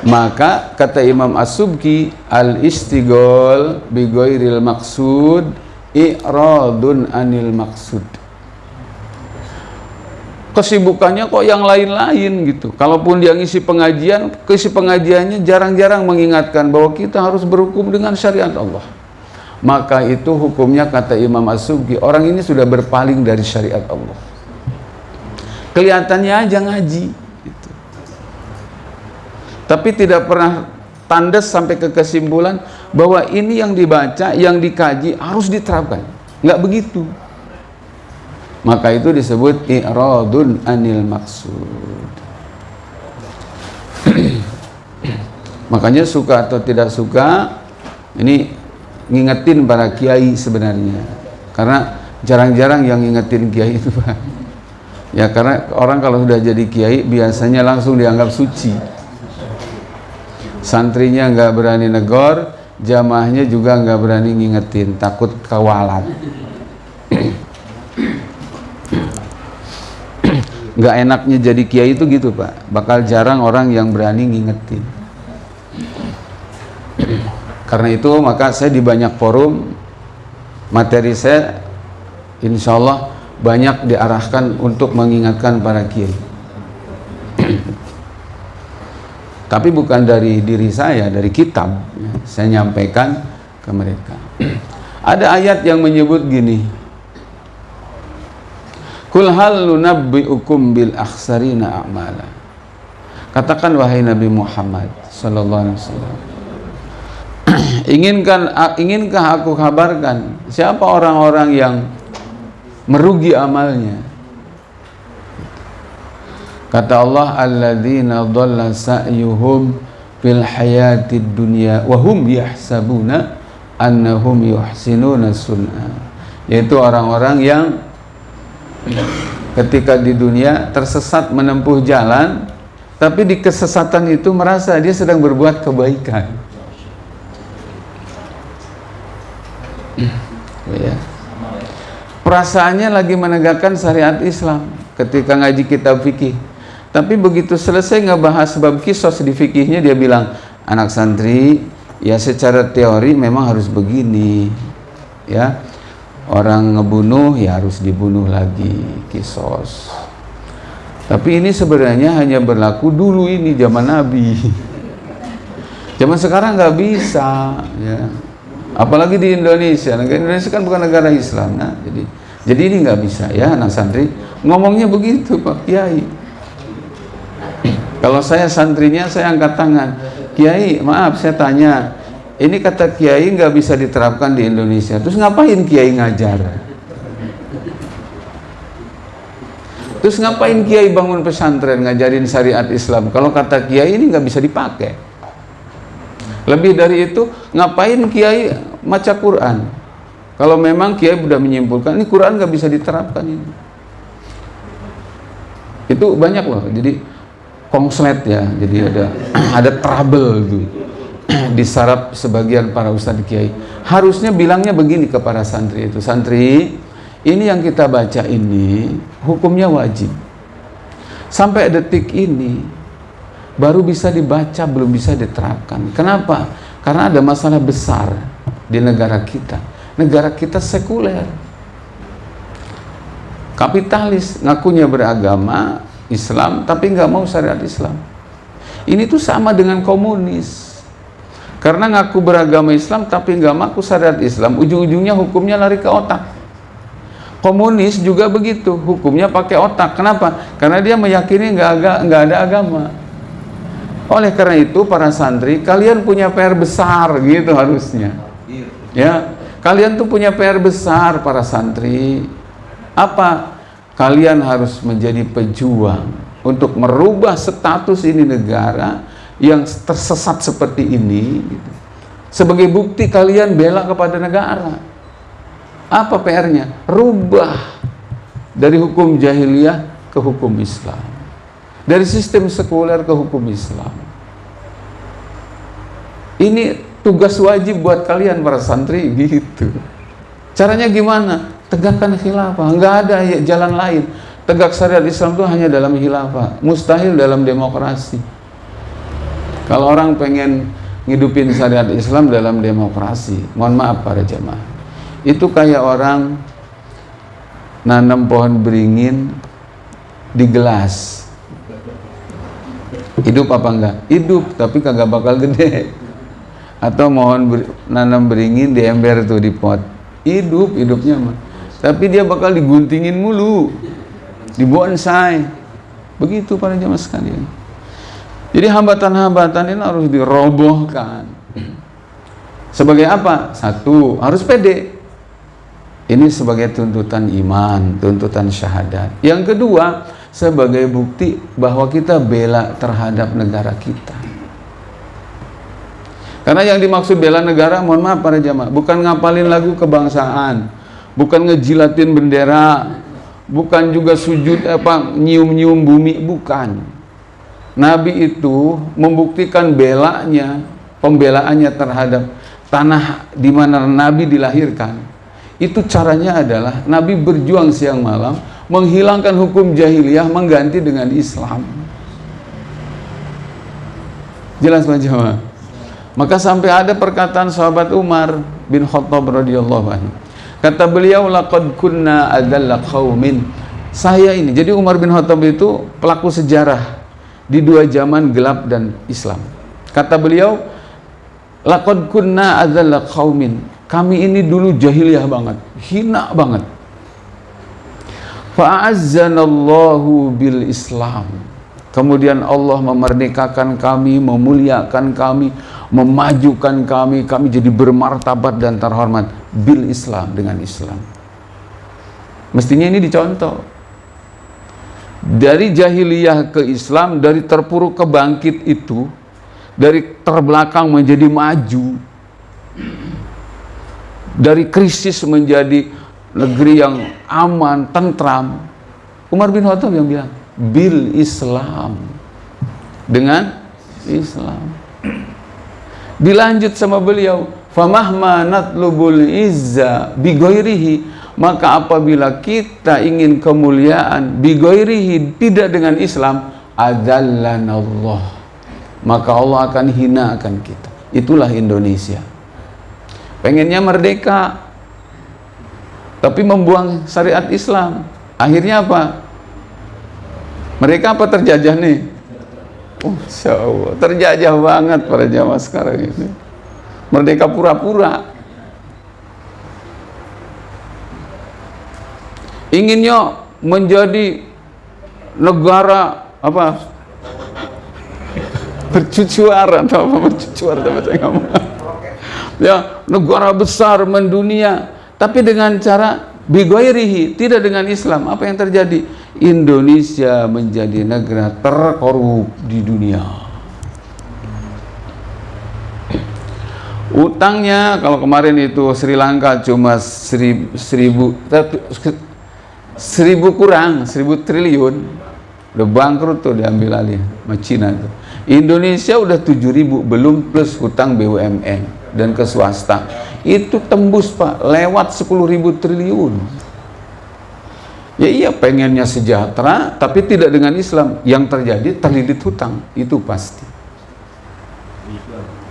Maka kata Imam As-Subki al-istigol bi maksud i'radun anil maksud kesibukannya kok yang lain-lain gitu. Kalaupun dia ngisi pengajian, kesi pengajiannya jarang-jarang mengingatkan bahwa kita harus berhukum dengan syariat Allah. Maka itu hukumnya kata Imam As-Subki, orang ini sudah berpaling dari syariat Allah. Kelihatannya aja ngaji. Gitu. Tapi tidak pernah tandas sampai ke kesimpulan bahwa ini yang dibaca, yang dikaji harus diterapkan. Nggak begitu maka itu disebut i'radun anil maksud makanya suka atau tidak suka ini ngingetin para kiai sebenarnya. Karena jarang-jarang yang ngingetin kiai itu Pak. Ya karena orang kalau sudah jadi kiai biasanya langsung dianggap suci. Santrinya nggak berani negor jamaahnya juga nggak berani ngingetin takut kawalan nggak enaknya jadi kiai itu gitu pak. Bakal jarang orang yang berani ngingetin. Karena itu maka saya di banyak forum materi saya insya Allah banyak diarahkan untuk mengingatkan para kiai. Tapi bukan dari diri saya dari kitab. Saya nyampaikan ke mereka. Ada ayat yang menyebut gini Kul hal nunabbi'ukum bil akhsarina a'mala. Katakan wahai Nabi Muhammad sallallahu alaihi wasallam. Inginkan inginkah aku kabarkan siapa orang-orang yang merugi amalnya? Kata Allah alladzina dhalla sa'yuhum fil hayatid dunya wa hum yahsabuna annahum yuhsinuna sun'a. Yaitu orang-orang yang ketika di dunia tersesat menempuh jalan tapi di kesesatan itu merasa dia sedang berbuat kebaikan. Ya. perasaannya lagi menegakkan syariat Islam ketika ngaji kitab fikih. Tapi begitu selesai ngebahas sebab kisos di fikihnya dia bilang anak santri ya secara teori memang harus begini. Ya orang ngebunuh ya harus dibunuh lagi kisos. Tapi ini sebenarnya hanya berlaku dulu ini zaman Nabi. Zaman sekarang nggak bisa ya. Apalagi di Indonesia. Negara Indonesia kan bukan negara Islam nah jadi jadi ini nggak bisa ya anak santri. Ngomongnya begitu Pak Kiai. Kalau saya santrinya saya angkat tangan. Kiai maaf saya tanya ini kata kiai nggak bisa diterapkan di Indonesia terus ngapain kiai ngajar terus ngapain kiai bangun pesantren ngajarin syariat Islam kalau kata kiai ini nggak bisa dipakai Lebih dari itu, ngapain kiai maca Quran? Kalau memang kiai sudah menyimpulkan ini Quran nggak bisa diterapkan ini. Itu banyak loh. Jadi kongslet ya. Jadi ada ada trouble tuh disarap sebagian para ustadz kiai. Harusnya bilangnya begini kepada santri itu, santri, ini yang kita baca ini hukumnya wajib. Sampai detik ini baru bisa dibaca, belum bisa diterapkan. Kenapa? Karena ada masalah besar di negara kita. Negara kita sekuler. Kapitalis, ngakunya beragama Islam, tapi nggak mau syariat Islam. Ini tuh sama dengan komunis. Karena ngaku beragama Islam, tapi nggak ngaku syariat Islam, ujung-ujungnya hukumnya lari ke otak. Komunis juga begitu, hukumnya pakai otak. Kenapa? Karena dia meyakini nggak nggak ada agama. Oleh karena itu para santri, kalian punya PR besar gitu harusnya. Ya, kalian tuh punya PR besar para santri. Apa? Kalian harus menjadi pejuang untuk merubah status ini negara yang tersesat seperti ini. Gitu. Sebagai bukti kalian bela kepada negara. Apa PR-nya? Rubah dari hukum jahiliyah ke hukum Islam. Dari sistem sekuler ke hukum Islam. Ini tugas wajib buat kalian para santri gitu. Caranya gimana? Tegakkan khilafah. Enggak ada jalan lain. Tegak syariat Islam itu hanya dalam khilafah. Mustahil dalam demokrasi. Kalau orang pengen ngidupin syariat Islam dalam demokrasi, mohon maaf para jemaah. Itu kayak orang nanam pohon beringin di gelas. Hidup apa enggak? hidup tapi kagak bakal gede. Atau mohon ber, nanam beringin di ember tuh di pot. Hidup hidupnya mah. Tapi dia bakal diguntingin mulu. Di bonsai begitu para jamaah sekalian jadi hambatan-hambatan ini harus dirobohkan sebagai apa? satu harus pede ini sebagai tuntutan iman, tuntutan syahadat. Yang kedua, sebagai bukti bahwa kita bela terhadap negara kita. Karena yang dimaksud bela negara, mohon maaf para jamaah, bukan ngapalin lagu kebangsaan, bukan ngejilatin bendera, bukan juga sujud apa nyium-nyium bumi, bukan. Nabi itu membuktikan belanya, pembelaannya terhadap tanah di mana Nabi dilahirkan itu caranya adalah Nabi berjuang siang malam menghilangkan hukum jahiliyah mengganti dengan Islam. Jelas Pak Jawa? Maka sampai ada perkataan sahabat Umar bin Khattab radhiyallahu anhu. Kata beliau laqad kunna adalla qaumin. Saya ini. Jadi Umar bin Khattab itu pelaku sejarah di dua zaman gelap dan Islam. Kata beliau laqad kunna adalla qaumin kami ini dulu jahiliyah banget, hina banget. Fa'azzanallahu bil Islam. Kemudian Allah memerdekakan kami, memuliakan kami, memajukan kami, kami jadi bermartabat dan terhormat bil Islam dengan Islam. Mestinya ini dicontoh. Dari jahiliyah ke Islam, dari terpuruk ke bangkit itu, dari terbelakang menjadi maju, dari krisis menjadi negeri yang aman, tentram. Umar bin Khattab yang bilang, bil Islam. Dengan Islam. Dilanjut sama beliau, famahma natlubul izza bigoirihi maka apabila kita ingin kemuliaan bigoirihi tidak dengan Islam Allah maka Allah akan hinakan kita. Itulah Indonesia. Pengennya merdeka tapi membuang syariat Islam. Akhirnya apa? Mereka apa terjajah nih? Oh, Allah terjajah banget pada zaman sekarang ini. Merdeka pura-pura inginnya menjadi negara apa? Bercucuar atau apa bercucuar tapi saya ya negara besar mendunia. Tapi dengan cara bigoirihi tidak dengan Islam. Apa yang terjadi? Indonesia menjadi negara terkorup di dunia. Utangnya kalau kemarin itu Sri Lanka cuma seribu, seribu, seribu kurang seribu triliun. Udah bangkrut tuh diambil alih sama Cina tuh. Indonesia udah tujuh ribu belum plus hutang BUMN dan ke swasta. Itu tembus pak lewat sepuluh ribu triliun. Ya iya pengennya sejahtera tapi tidak dengan Islam. Yang terjadi terlilit hutang. Itu pasti.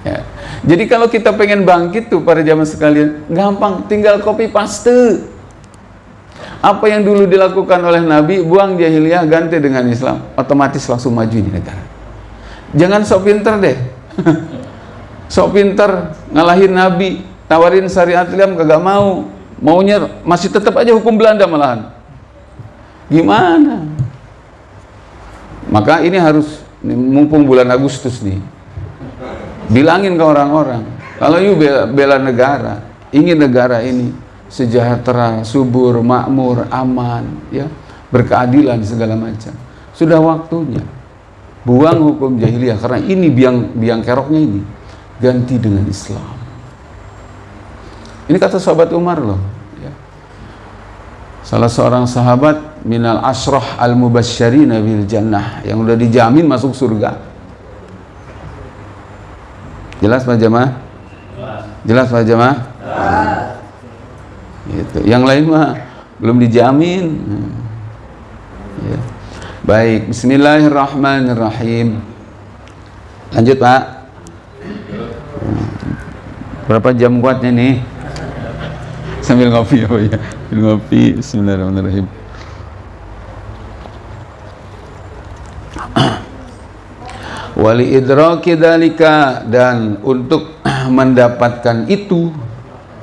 Ya. Jadi kalau kita pengen bangkit tuh pada zaman sekalian, gampang, tinggal copy paste. Apa yang dulu dilakukan oleh Nabi, buang jahiliyah, ganti dengan Islam, otomatis langsung maju di negara. Jangan sok pinter deh. sok pinter, ngalahin Nabi, tawarin syariat Islam kagak mau. Maunya masih tetap aja hukum Belanda malahan. Gimana? Maka ini harus, mumpung bulan Agustus nih, bilangin ke orang-orang kalau you bela, bela negara ingin negara ini sejahtera subur makmur aman ya berkeadilan segala macam. Sudah waktunya. Buang hukum jahiliyah karena ini biang biang keroknya ini. Ganti dengan Islam. Ini kata sahabat Umar loh ya. salah seorang sahabat minal asroh al mubasyarina bil jannah yang udah dijamin masuk surga. Jelas Pak Jamaah? Jelas. Pak Jamaah? Gitu. Yang lain mah belum dijamin. Ya. Baik, bismillahirrahmanirrahim. Lanjut, Pak. Berapa jam kuatnya nih? Sambil ngopi oh ya. Sambil ngopi. Bismillahirrahmanirrahim. wali idraki dalika dan untuk mendapatkan itu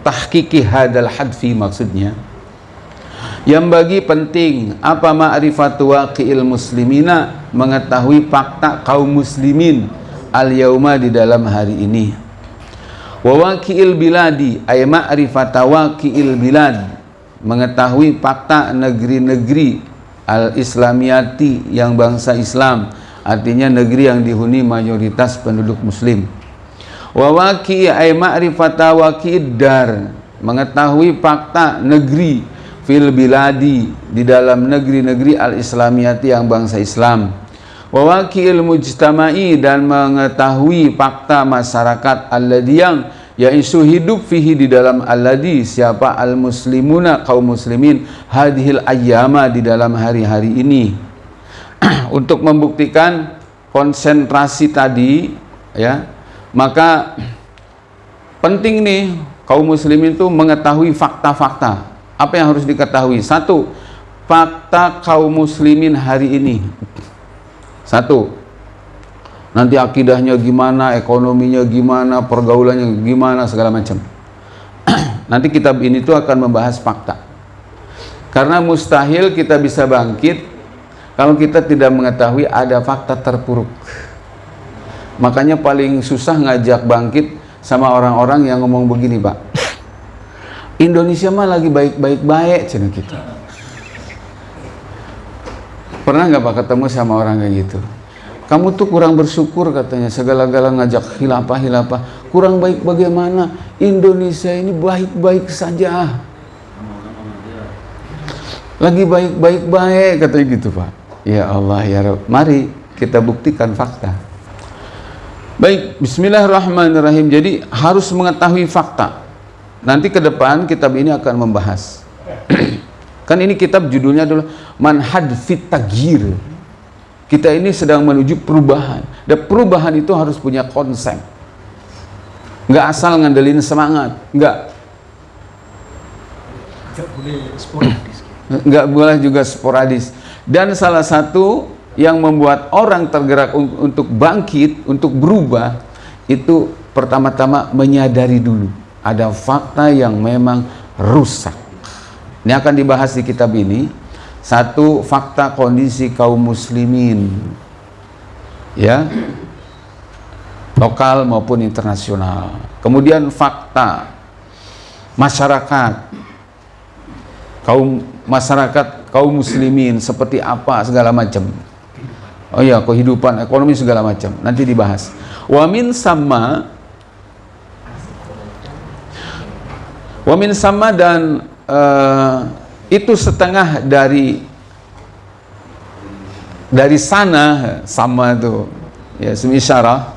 tahkiki hadal hadfi maksudnya. Yang bagi penting apa ma'rifatu waqi'il muslimina? Mengetahui fakta kaum muslimin al yauma di dalam hari ini. Wa waqi'il biladi ay ma'rifata waqi'il bilad. Mengetahui fakta negeri-negeri al islamiyati yang bangsa Islam artinya negeri yang dihuni mayoritas penduduk muslim wawaki ay ma'rifata dar. Mengetahui fakta negeri fil biladi di dalam negeri-negeri al-islamiyati yang bangsa Islam. Wawakil mujtama'i dan mengetahui fakta masyarakat alladhi yang yaitu hidup fihi di dalam alladhi siapa al-muslimuna kaum muslimin hadhil ayyama di dalam hari-hari ini. Untuk membuktikan konsentrasi tadi ya maka penting nih kaum muslimin itu mengetahui fakta-fakta. Apa yang harus diketahui? Satu fakta kaum muslimin hari ini. Satu nanti akidahnya gimana ekonominya gimana pergaulannya gimana segala macam. Nanti kitab ini tuh akan membahas fakta. Karena mustahil kita bisa bangkit kalau kita tidak mengetahui ada fakta terpuruk makanya paling susah ngajak bangkit sama orang-orang yang ngomong begini pak. Indonesia mah lagi baik-baik baik cina kita. Pernah nggak pak ketemu sama orang kayak gitu? Kamu tuh kurang bersyukur katanya. Segala-gala ngajak hilapah-hilapah kurang baik bagaimana? Indonesia ini baik-baik saja. Lagi baik-baik baik katanya gitu pak. Ya Allah ya Rabb. Mari kita buktikan fakta. Baik, bismillahirrahmanirrahim. Jadi harus mengetahui fakta. Nanti ke depan kitab ini akan membahas. kan ini kitab judulnya adalah Manhad fit Tagir. Kita ini sedang menuju perubahan. Dan perubahan itu harus punya konsep. Enggak asal ngandelin semangat, enggak. Enggak boleh sporadis. Enggak boleh juga sporadis dan salah satu yang membuat orang tergerak untuk bangkit, untuk berubah, itu pertama-tama menyadari dulu ada fakta yang memang rusak. Ini akan dibahas di kitab ini. Satu, fakta kondisi kaum muslimin. Ya. Lokal maupun internasional. Kemudian fakta masyarakat kaum masyarakat kaum muslimin seperti apa segala macam oh ya kehidupan ekonomi segala macam. Nanti dibahas. Wamin sama Wamin sama dan uh, itu setengah dari dari sana sama itu ya semisyarah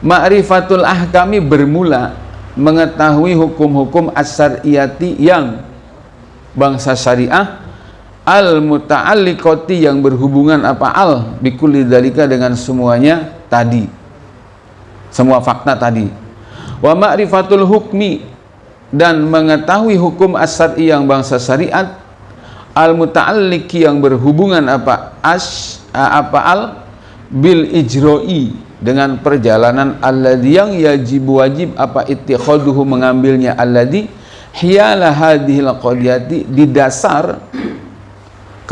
ma'rifatul ahkami bermula mengetahui hukum-hukum asyariyati yang bangsa syariah al muta'alliqati yang berhubungan apa? Al bikulli dalika dengan semuanya tadi. Semua fakta tadi. Wa ma'rifatul hukmi dan mengetahui hukum asyari yang bangsa syariat. Al muta'alliqi yang berhubungan apa? As apa? Al bil ijroi dengan perjalanan alladhi yang yajib wajib apa? Ittikhaduhu mengambilnya alladhi. Hiyala hadhil qadiyati di dasar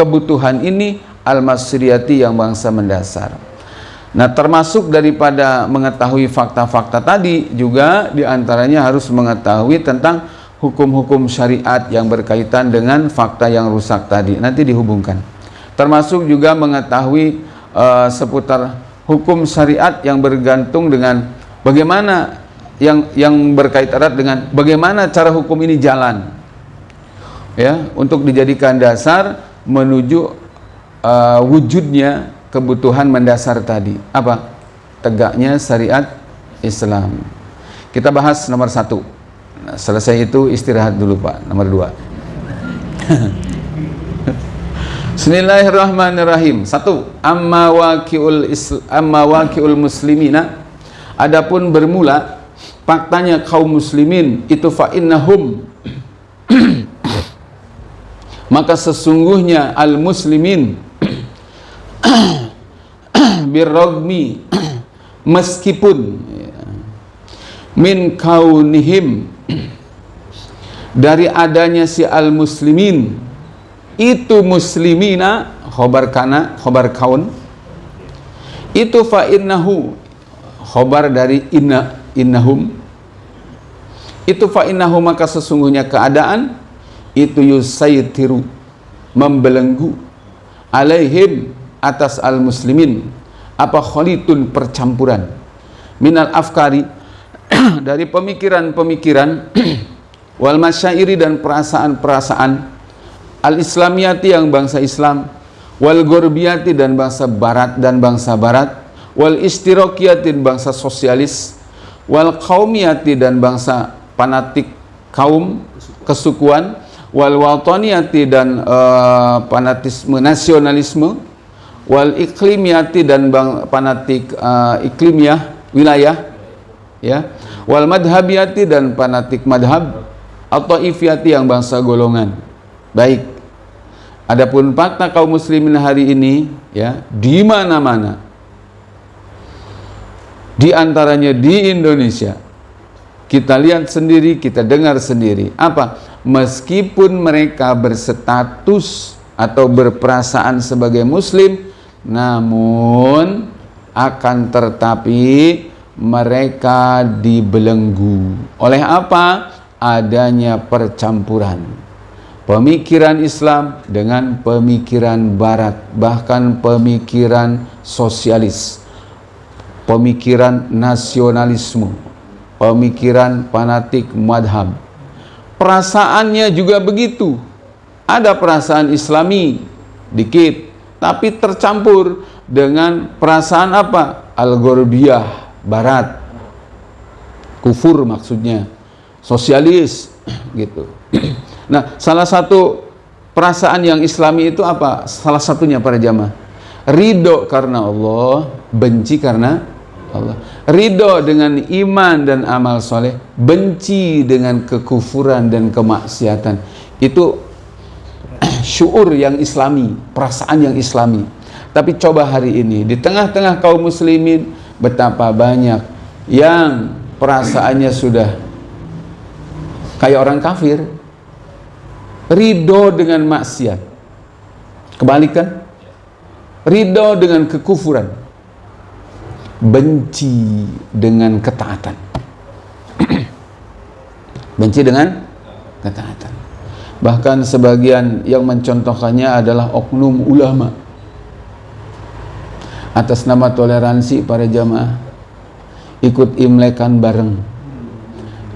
kebutuhan ini al-masriyati yang bangsa mendasar. Nah termasuk daripada mengetahui fakta-fakta tadi juga di antaranya harus mengetahui tentang hukum-hukum syariat yang berkaitan dengan fakta yang rusak tadi. Nanti dihubungkan. Termasuk juga mengetahui uh, seputar hukum syariat yang bergantung dengan bagaimana yang yang berkaitan erat dengan bagaimana cara hukum ini jalan. Ya untuk dijadikan dasar menuju uh, wujudnya kebutuhan mendasar tadi. Apa? Tegaknya syariat Islam. Kita bahas nomor satu. Nah, selesai itu istirahat dulu pak. Nomor dua. Bismillahirrahmanirrahim. Satu, amma waqi'ul amma waqi'ul muslimina. Adapun bermula faktanya kaum muslimin itu fa innahum maka sesungguhnya al muslimin birrogmi meskipun min kaunihim dari adanya si al muslimin itu muslimina khobar kana khobar kaun itu fa innahu khobar dari inna innahum itu fa innahu maka sesungguhnya keadaan itu yusaytiru membelenggu alaihim atas al muslimin apa khalitun percampuran? Minal afkari dari pemikiran-pemikiran wal masyairi dan perasaan-perasaan al-islamiyati yang bangsa Islam wal gurbiyati dan bangsa barat dan bangsa barat wal istirokiyati bangsa sosialis wal kaumiyati dan bangsa fanatik kaum kesukuan wal waltoniyati dan uh, nasionalisme wal iklimiyati dan bang, fanatik uh, iklimiyah wilayah ya wal madhabiyati dan fanatik madhab atau ifyati yang bangsa golongan Baik. Adapun fakta kaum muslimin hari ini ya, di mana-mana. Di antaranya di Indonesia. Kita lihat sendiri, kita dengar sendiri. Apa? Meskipun mereka berstatus atau berperasaan sebagai muslim, namun akan tetapi mereka dibelenggu. Oleh apa? Adanya percampuran pemikiran Islam dengan pemikiran barat bahkan pemikiran sosialis pemikiran nasionalisme pemikiran fanatik madhab perasaannya juga begitu. Ada perasaan islami dikit tapi tercampur dengan perasaan apa? Al barat. Kufur maksudnya. Sosialis gitu. Nah, salah satu perasaan yang islami itu apa? Salah satunya para jamaah. Ridho karena Allah, benci karena Allah. Ridho dengan iman dan amal soleh, benci dengan kekufuran dan kemaksiatan. Itu syuur yang islami, perasaan yang islami. Tapi coba hari ini, di tengah-tengah kaum muslimin, betapa banyak yang perasaannya sudah kayak orang kafir ridho dengan maksiat kebalikan ridho dengan kekufuran benci dengan ketaatan benci dengan ketaatan bahkan sebagian yang mencontohkannya adalah oknum ulama atas nama toleransi para jamaah ikut imlekan bareng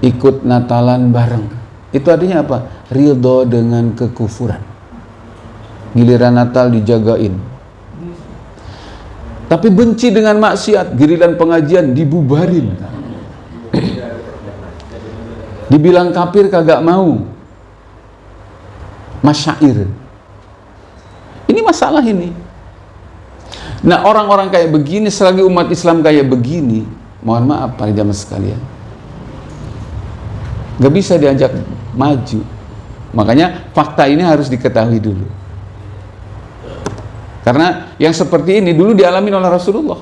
ikut natalan bareng Itu artinya apa? Ridho dengan kekufuran. Giliran Natal dijagain. Tapi benci dengan maksiat, giliran pengajian dibubarin. Dibilang kafir kagak mau. Masyair. Ini masalah ini. Nah orang-orang kayak begini, selagi umat Islam kayak begini, mohon maaf para jamaah sekalian, gak bisa diajak maju. Makanya fakta ini harus diketahui dulu. Karena yang seperti ini dulu dialami oleh Rasulullah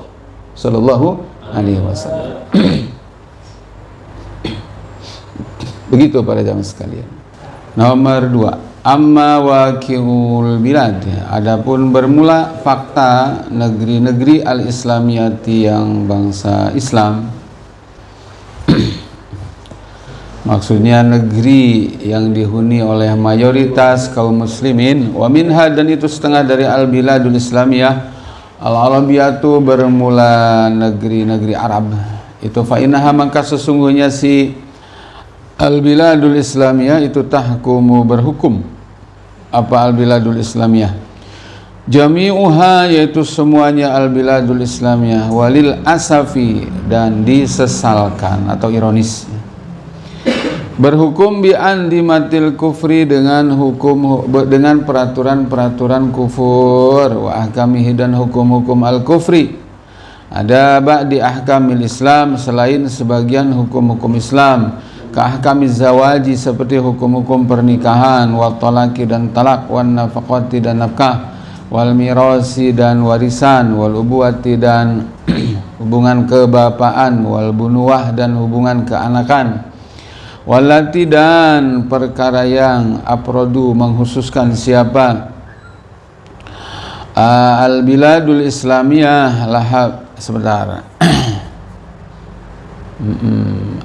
Sallallahu Alaihi Wasallam. Begitu para jamaah sekalian. Nomor dua, amma waqi'ul bilad. Adapun bermula fakta negeri-negeri al-islamiyati yang bangsa Islam maksudnya negeri yang dihuni oleh mayoritas kaum muslimin. Wa minha dan itu setengah dari al-biladul islamiyah. Al-arabiyatu bermula negeri-negeri Arab. Itu fa'inaha maka sesungguhnya si al-biladul islamiyah itu tahkumu berhukum. Apa al-biladul islamiyah? Jami'uha yaitu semuanya al-biladul islamiyah. Walil asafi dan disesalkan. Atau ironis berhukum bi andimatil kufri dengan hukum dengan peraturan-peraturan kufur. Wa ahkamihi dan hukum-hukum al-kufri. Ada ba'di ahkamil Islam selain sebagian hukum-hukum Islam. Ka ahkamiz zawaji seperti hukum-hukum pernikahan wa talaki dan talak wan nafaqati dan nafkah wal mirasi dan warisan wal ubuwati dan hubungan kebapaan wal bunuwah dan hubungan keanakan walati dan perkara yang aprodu menghususkan siapa? Uh, al biladul islamiyah lahab sebentar.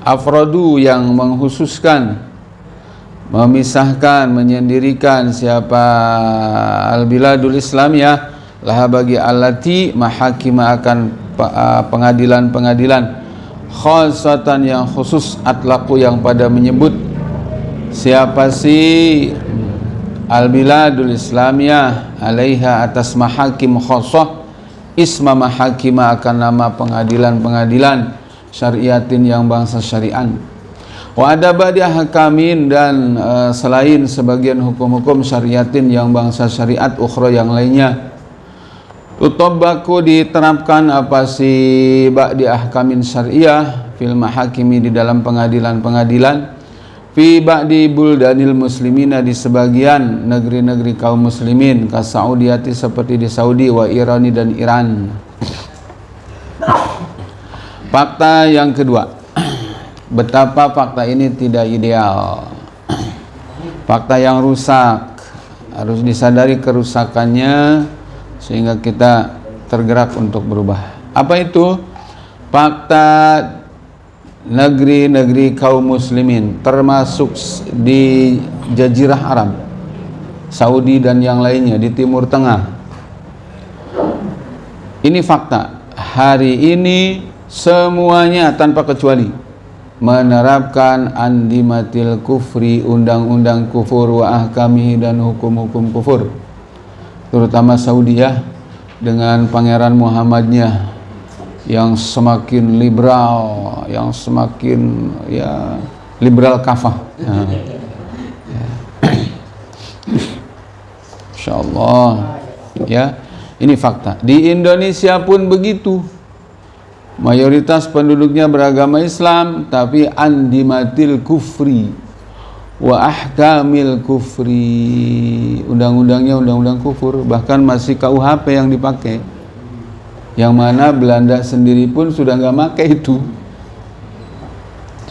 Afrodu yang menghususkan memisahkan menyendirikan siapa? Al biladul islamiyah lah bagi alati mahakimah akan pengadilan-pengadilan khasatan yang khusus atlaku yang pada menyebut siapa si al-biladul islamiyah alaiha atas mahakim khasah isma mahakimah akan nama pengadilan-pengadilan syariatin yang bangsa syarian. Wa ada hakamin dan uh, selain sebagian hukum-hukum syariatin yang bangsa syariat ukhra yang lainnya Utabaku diterapkan apa sih ba'di ahkamin syariah fil mahakimi di dalam pengadilan-pengadilan fi ba'di buldanil muslimina di sebagian negeri-negeri kaum muslimin ka Saudiyati seperti di Saudi wa Irani dan Iran. Fakta yang kedua betapa fakta ini tidak ideal. Fakta yang rusak harus disadari kerusakannya sehingga kita tergerak untuk berubah. Apa itu? Fakta negeri-negeri kaum muslimin termasuk di Jazirah Arab, Saudi dan yang lainnya di Timur Tengah. Ini fakta. Hari ini semuanya tanpa kecuali menerapkan andimatil kufri, undang-undang kufur wa ahkami dan hukum-hukum kufur terutama Saudi ya dengan Pangeran Muhammadnya yang semakin liberal, yang semakin ya liberal kafah. Ya. Insya Allah ya ini fakta. Di Indonesia pun begitu. Mayoritas penduduknya beragama Islam tapi andimatil kufri wa ahkamil kufri. Undang-undangnya undang-undang kufur bahkan masih KUHP yang dipakai. Yang mana Belanda sendiri pun sudah nggak pakai itu.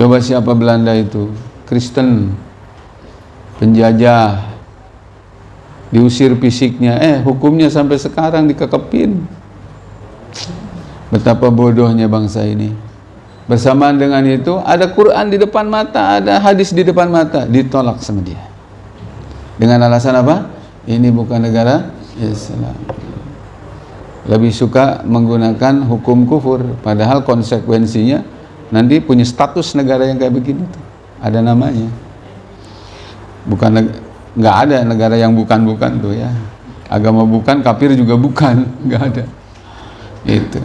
Coba siapa Belanda itu? Kristen. Penjajah. Diusir fisiknya. Eh hukumnya sampai sekarang dikekepin. Betapa bodohnya bangsa ini Bersamaan dengan itu ada Quran di depan mata, ada hadis di depan mata, ditolak sama dia. Dengan alasan apa? Ini bukan negara Islam. Lebih suka menggunakan hukum kufur, padahal konsekuensinya nanti punya status negara yang kayak begini tuh. Ada namanya. bukan nggak ada negara yang bukan-bukan tuh ya agama bukan kafir juga bukan nggak ada itu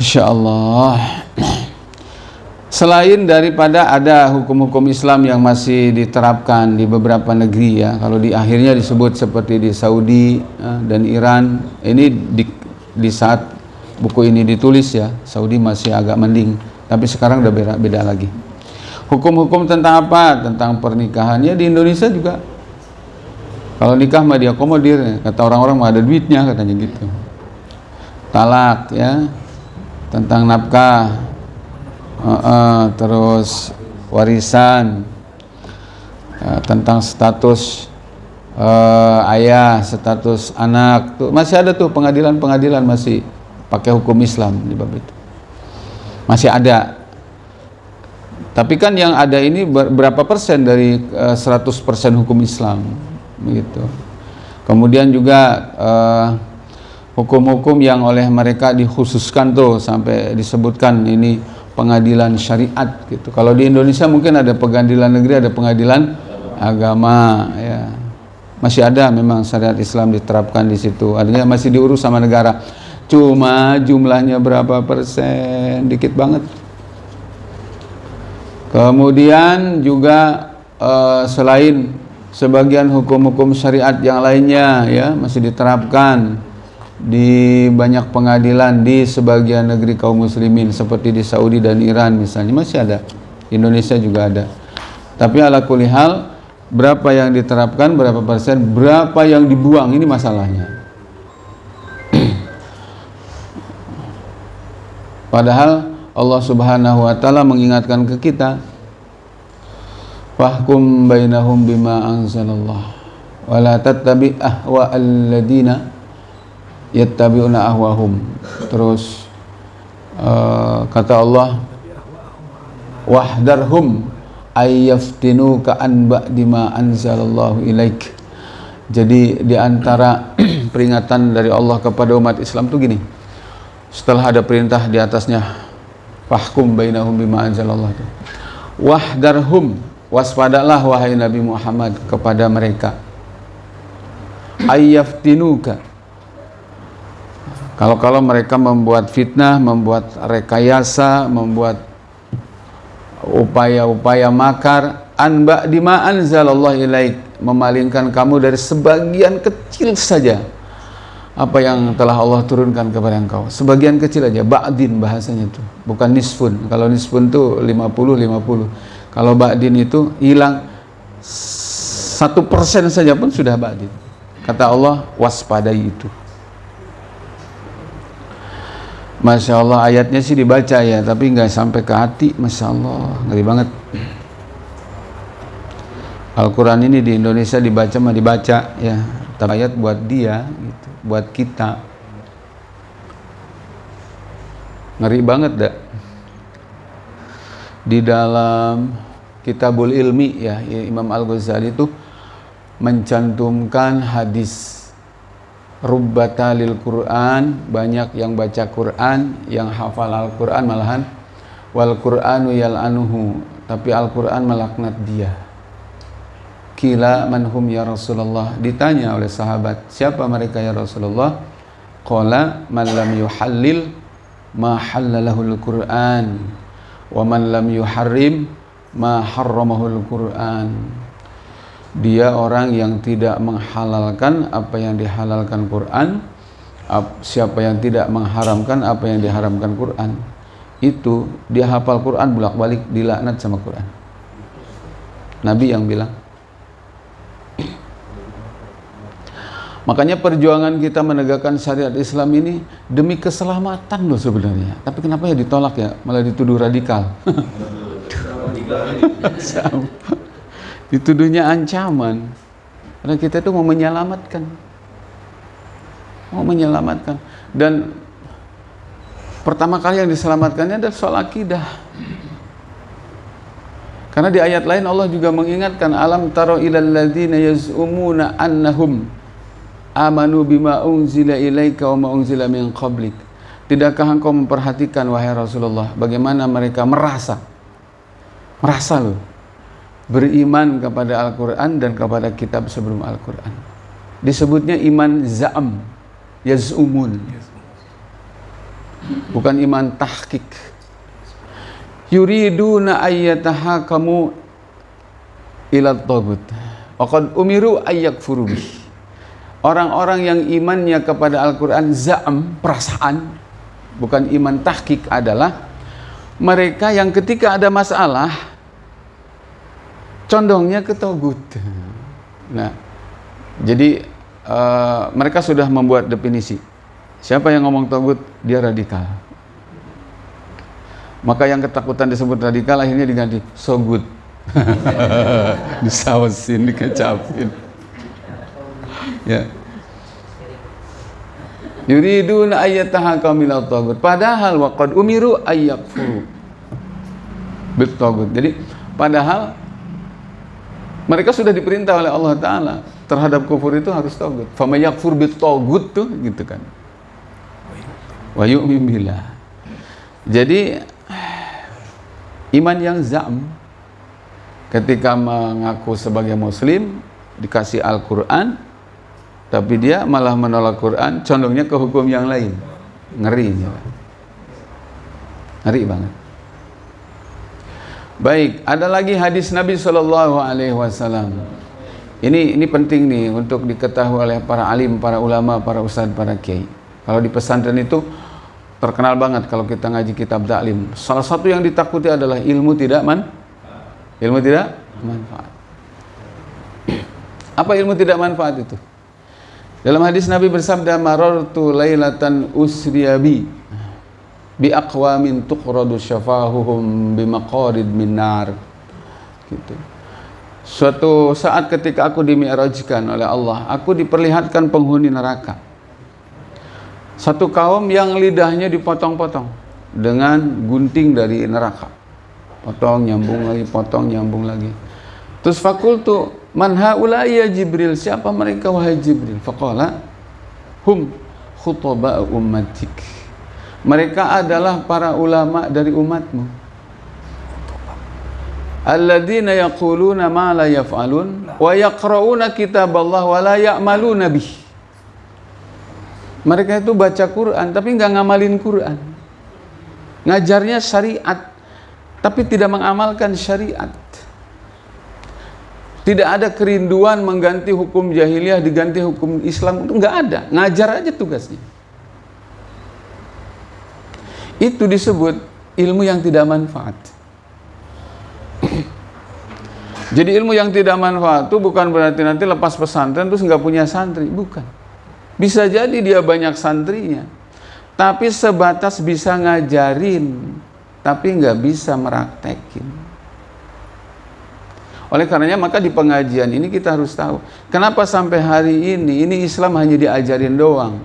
Masya Allah Selain daripada ada hukum-hukum Islam yang masih diterapkan di beberapa negeri ya, kalau di akhirnya disebut seperti di Saudi ya, dan Iran, ini di, di saat buku ini ditulis ya, Saudi masih agak mending, tapi sekarang udah beda, beda lagi. Hukum-hukum tentang apa? Tentang pernikahannya di Indonesia juga. Kalau nikah mah diakomodir, kata orang-orang mah ada duitnya katanya gitu. Talak ya, tentang nafkah, uh, uh, terus warisan uh, tentang status uh, ayah, status anak, tuh masih ada tuh pengadilan-pengadilan masih pakai hukum Islam di bab itu. Masih ada. Tapi kan yang ada ini berapa persen dari uh, 100% hukum Islam begitu. Kemudian juga hukum-hukum yang oleh mereka dikhususkan tuh sampai disebutkan ini pengadilan syariat gitu. Kalau di Indonesia mungkin ada pengadilan negeri, ada pengadilan agama ya. Masih ada memang syariat Islam diterapkan di situ. Artinya masih diurus sama negara. Cuma jumlahnya berapa persen? Dikit banget. Kemudian juga uh, selain sebagian hukum-hukum syariat yang lainnya ya masih diterapkan di banyak pengadilan di sebagian negeri kaum muslimin seperti di Saudi dan Iran misalnya masih ada. Indonesia juga ada. Tapi ala kulihal berapa yang diterapkan berapa persen berapa yang dibuang ini masalahnya. Padahal Allah subhanahu wa ta'ala mengingatkan ke kita fahkum bainahum bima anzalallah wala tattabi ahwa alladina yattabi'una ahwahum. Terus uh, kata Allah wahdarhum ayyaftinuka an ba'di ma anzalallahu ilaik. Jadi di antara peringatan dari Allah kepada umat Islam itu gini. Setelah ada perintah di atasnya fahkum bainahum bima anzalallahu. Itu wahdarhum waspadalah wahai Nabi Muhammad kepada mereka. Ayyaftinuka kalau-kalau mereka membuat fitnah, membuat rekayasa, membuat upaya-upaya makar, anba dima anzalallah ilaik, memalingkan kamu dari sebagian kecil saja apa yang telah Allah turunkan kepada engkau. Sebagian kecil aja, ba'din bahasanya itu, bukan nisfun. Kalau nisfun itu 50 50. Kalau ba'din itu hilang satu persen saja pun sudah ba'din. Kata Allah, waspadai itu. Masya Allah ayatnya sih dibaca ya tapi nggak sampai ke hati. Masya Allah ngeri banget. Al-Quran ini di Indonesia dibaca mah dibaca ya. Tapi ayat buat dia gitu, buat kita. Ngeri banget dah di dalam kitabul ilmi ya Imam Al-Ghazali itu mencantumkan hadis rubbata lil Quran banyak yang baca Quran yang hafal Al Quran malahan. Wal Quranu yal anuhu tapi Al Quran melaknat dia. Kila manhum ya Rasulullah? Ditanya oleh sahabat siapa mereka ya Rasulullah? Qala man lam yuhallil ma halalahul Quran. Wa man lam yuharrim ma harramahul Quran dia orang yang tidak menghalalkan apa yang dihalalkan Quran siapa yang tidak mengharamkan apa yang diharamkan Quran. Itu dia hafal Quran bolak-balik dilaknat sama Quran. Nabi yang bilang. Makanya perjuangan kita menegakkan syariat Islam ini demi keselamatan loh sebenarnya. Tapi kenapa ya ditolak ya? Malah dituduh radikal dituduhnya ancaman. Karena kita itu mau menyelamatkan. Mau menyelamatkan. Dan pertama kali yang diselamatkannya adalah soal akidah. Karena di ayat lain Allah juga mengingatkan alam taro ilal ladzina yaz'umuna annahum amanu bima unzila ilaika wa unzila min qablik. Tidakkah engkau memperhatikan wahai Rasulullah bagaimana mereka merasa? Merasa loh beriman kepada Al-Quran dan kepada kitab sebelum Al-Quran. Disebutnya iman za'am yaz'umun bukan iman tahkik yuriduna ayyataha kamu ila tagut waqad umiru ayyak furubih orang-orang yang imannya kepada Al-Quran za'am perasaan bukan iman tahkik adalah mereka yang ketika ada masalah condongnya ke togut. Nah, jadi uh, mereka sudah membuat definisi. Siapa yang ngomong togut, dia radikal. Maka yang ketakutan disebut radikal akhirnya diganti sogut. Disausin, dikecapin. Ya. Yuriduna ayyataha kamilal togut. Padahal waqad umiru ayyakfuru. Bil togut. Jadi padahal mereka sudah diperintah oleh Allah Ta'ala terhadap kufur itu harus togut. Fama yakfur bit togut tuh gitu kan. Wa yu'min. Jadi iman yang zam ketika mengaku sebagai muslim dikasih Al-Quran tapi dia malah menolak Quran condongnya ke hukum yang lain ngeri ngeri banget Baik, ada lagi hadis Nabi Shallallahu Alaihi Wasallam. Ini ini penting nih untuk diketahui oleh para alim, para ulama, para ustadz, para kiai. Kalau di pesantren itu terkenal banget kalau kita ngaji kitab taklim. Salah satu yang ditakuti adalah ilmu tidak man, ilmu tidak manfaat. Apa ilmu tidak manfaat itu? Dalam hadis Nabi bersabda, "Marartu lailatan usriyabi bi aqwamin tuqradu syafahuhum bi maqarid min nar. Gitu. Suatu saat ketika aku dimi'rajkan oleh Allah aku diperlihatkan penghuni neraka. Satu kaum yang lidahnya dipotong-potong dengan gunting dari neraka. Potong nyambung lagi potong nyambung lagi. Terus fakultu man haula ya jibril? Siapa mereka wahai jibril? Faqala hum khutaba ummatik mereka adalah para ulama dari umatmu. Alladzina yaquluna ma la yaf'alun wa yaqra'una kitab Allah wa la ya'maluna bih. Mereka itu baca Quran tapi nggak ngamalin Quran. Ngajarnya syariat tapi tidak mengamalkan syariat. Tidak ada kerinduan mengganti hukum jahiliyah diganti hukum Islam. Nggak ada. Ngajar aja tugasnya itu disebut ilmu yang tidak manfaat. Jadi ilmu yang tidak manfaat itu bukan berarti nanti lepas pesantren terus nggak punya santri, bukan. Bisa jadi dia banyak santrinya, tapi sebatas bisa ngajarin, tapi nggak bisa meraktekin. Oleh karenanya maka di pengajian ini kita harus tahu kenapa sampai hari ini ini Islam hanya diajarin doang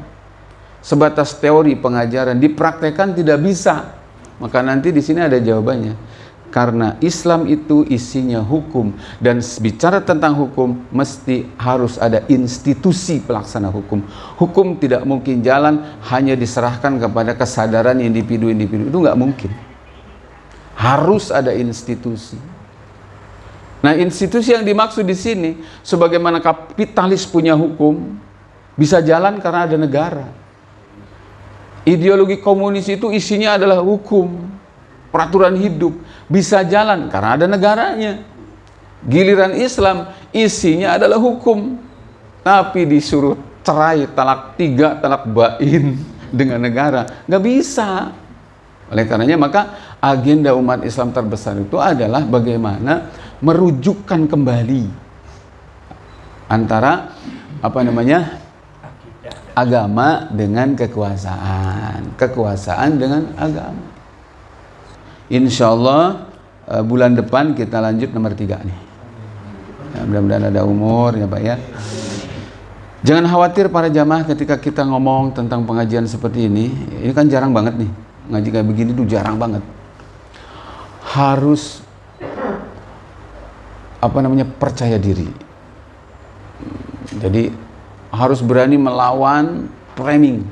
sebatas teori pengajaran dipraktekkan tidak bisa. Maka nanti di sini ada jawabannya. Karena Islam itu isinya hukum dan bicara tentang hukum mesti harus ada institusi pelaksana hukum. Hukum tidak mungkin jalan hanya diserahkan kepada kesadaran individu-individu. Itu nggak mungkin. Harus ada institusi. Nah institusi yang dimaksud di sini sebagaimana kapitalis punya hukum bisa jalan karena ada negara Ideologi komunis itu isinya adalah hukum, peraturan hidup, bisa jalan karena ada negaranya. Giliran Islam isinya adalah hukum, tapi disuruh cerai, talak tiga, talak bain dengan negara, nggak bisa. Oleh karenanya maka agenda umat Islam terbesar itu adalah bagaimana merujukkan kembali antara apa namanya agama dengan kekuasaan. Kekuasaan dengan agama. Insya Allah uh, bulan depan kita lanjut nomor tiga nih. Ya, mudah-mudahan ada umur ya Pak ya. Jangan khawatir para jamaah ketika kita ngomong tentang pengajian seperti ini ini kan jarang banget nih. Ngaji kayak begini tuh jarang banget. Harus apa namanya percaya diri. Jadi harus berani melawan framing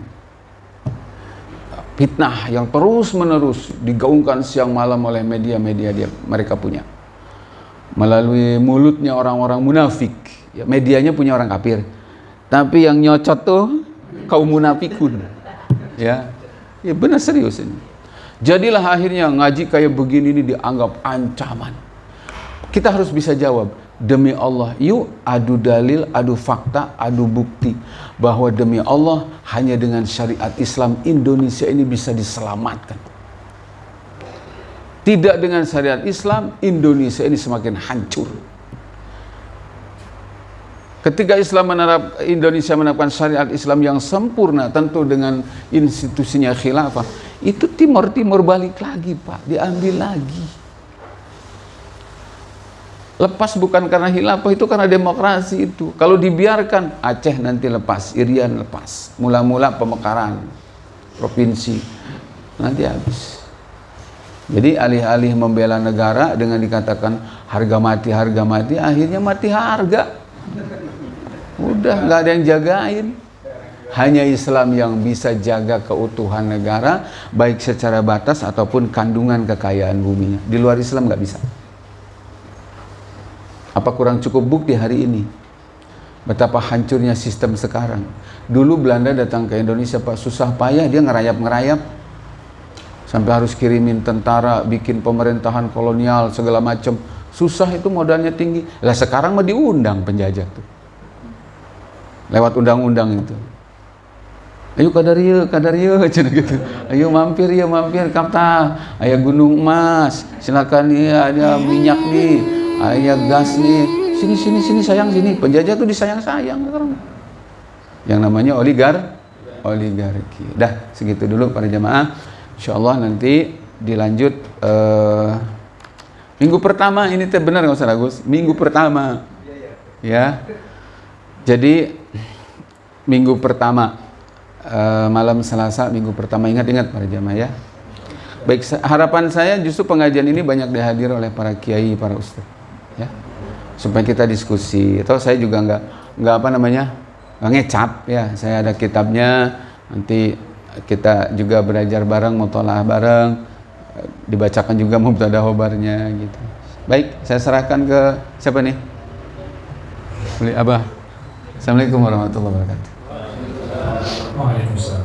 fitnah yang terus menerus digaungkan siang malam oleh media-media dia mereka punya melalui mulutnya orang-orang munafik. Ya, medianya punya orang kafir. Tapi yang nyocot tuh kaum munafikun. Ya. Ya benar serius ini. Jadilah akhirnya ngaji kayak begini ini dianggap ancaman. Kita harus bisa jawab, demi Allah, yuk adu dalil, adu fakta, adu bukti bahwa demi Allah hanya dengan syariat Islam Indonesia ini bisa diselamatkan. Tidak dengan syariat Islam, Indonesia ini semakin hancur. Ketika Islam menerap Indonesia menerapkan syariat Islam yang sempurna, tentu dengan institusinya khilafah, itu Timur Timur balik lagi Pak, diambil lagi. Lepas bukan karena khilafah, itu karena demokrasi itu. Kalau dibiarkan, Aceh nanti lepas, Irian lepas. Mula-mula pemekaran provinsi, nanti habis. Jadi alih-alih membela negara dengan dikatakan harga mati, harga mati, akhirnya mati harga. Udah nggak ada yang jagain. Hanya Islam yang bisa jaga keutuhan negara, baik secara batas ataupun kandungan kekayaan buminya. Di luar Islam nggak bisa. Apa kurang cukup bukti hari ini? Betapa hancurnya sistem sekarang. Dulu Belanda datang ke Indonesia, Pak, susah payah dia ngerayap-ngerayap sampai harus kirimin tentara, bikin pemerintahan kolonial segala macam. Susah itu modalnya tinggi. Lah sekarang mah diundang penjajah tuh. Lewat undang-undang itu. Ayo kadar ya, kadar ya, gitu. Ayo mampir ya, mampir kapta. Ayo gunung emas, silakan ya, ada minyak nih, ayo gas nih. Sini, sini, sini, sayang sini. Penjajah tuh disayang-sayang. Yang namanya oligar, oligarki. Dah, segitu dulu para jamaah. Insya Allah nanti dilanjut uh, minggu pertama ini teh benar nggak usah Agus minggu pertama ya jadi minggu pertama uh, malam Selasa minggu pertama ingat-ingat para jamaah ya baik harapan saya justru pengajian ini banyak dihadir oleh para kiai para ustadz ya supaya kita diskusi atau saya juga nggak nggak apa namanya nggak ngecap ya saya ada kitabnya nanti kita juga belajar bareng, mutolaah bareng, dibacakan juga mubtada hobarnya gitu. Baik, saya serahkan ke siapa nih? Beli Abah. Assalamualaikum warahmatullahi wabarakatuh. Waalaikumsalam.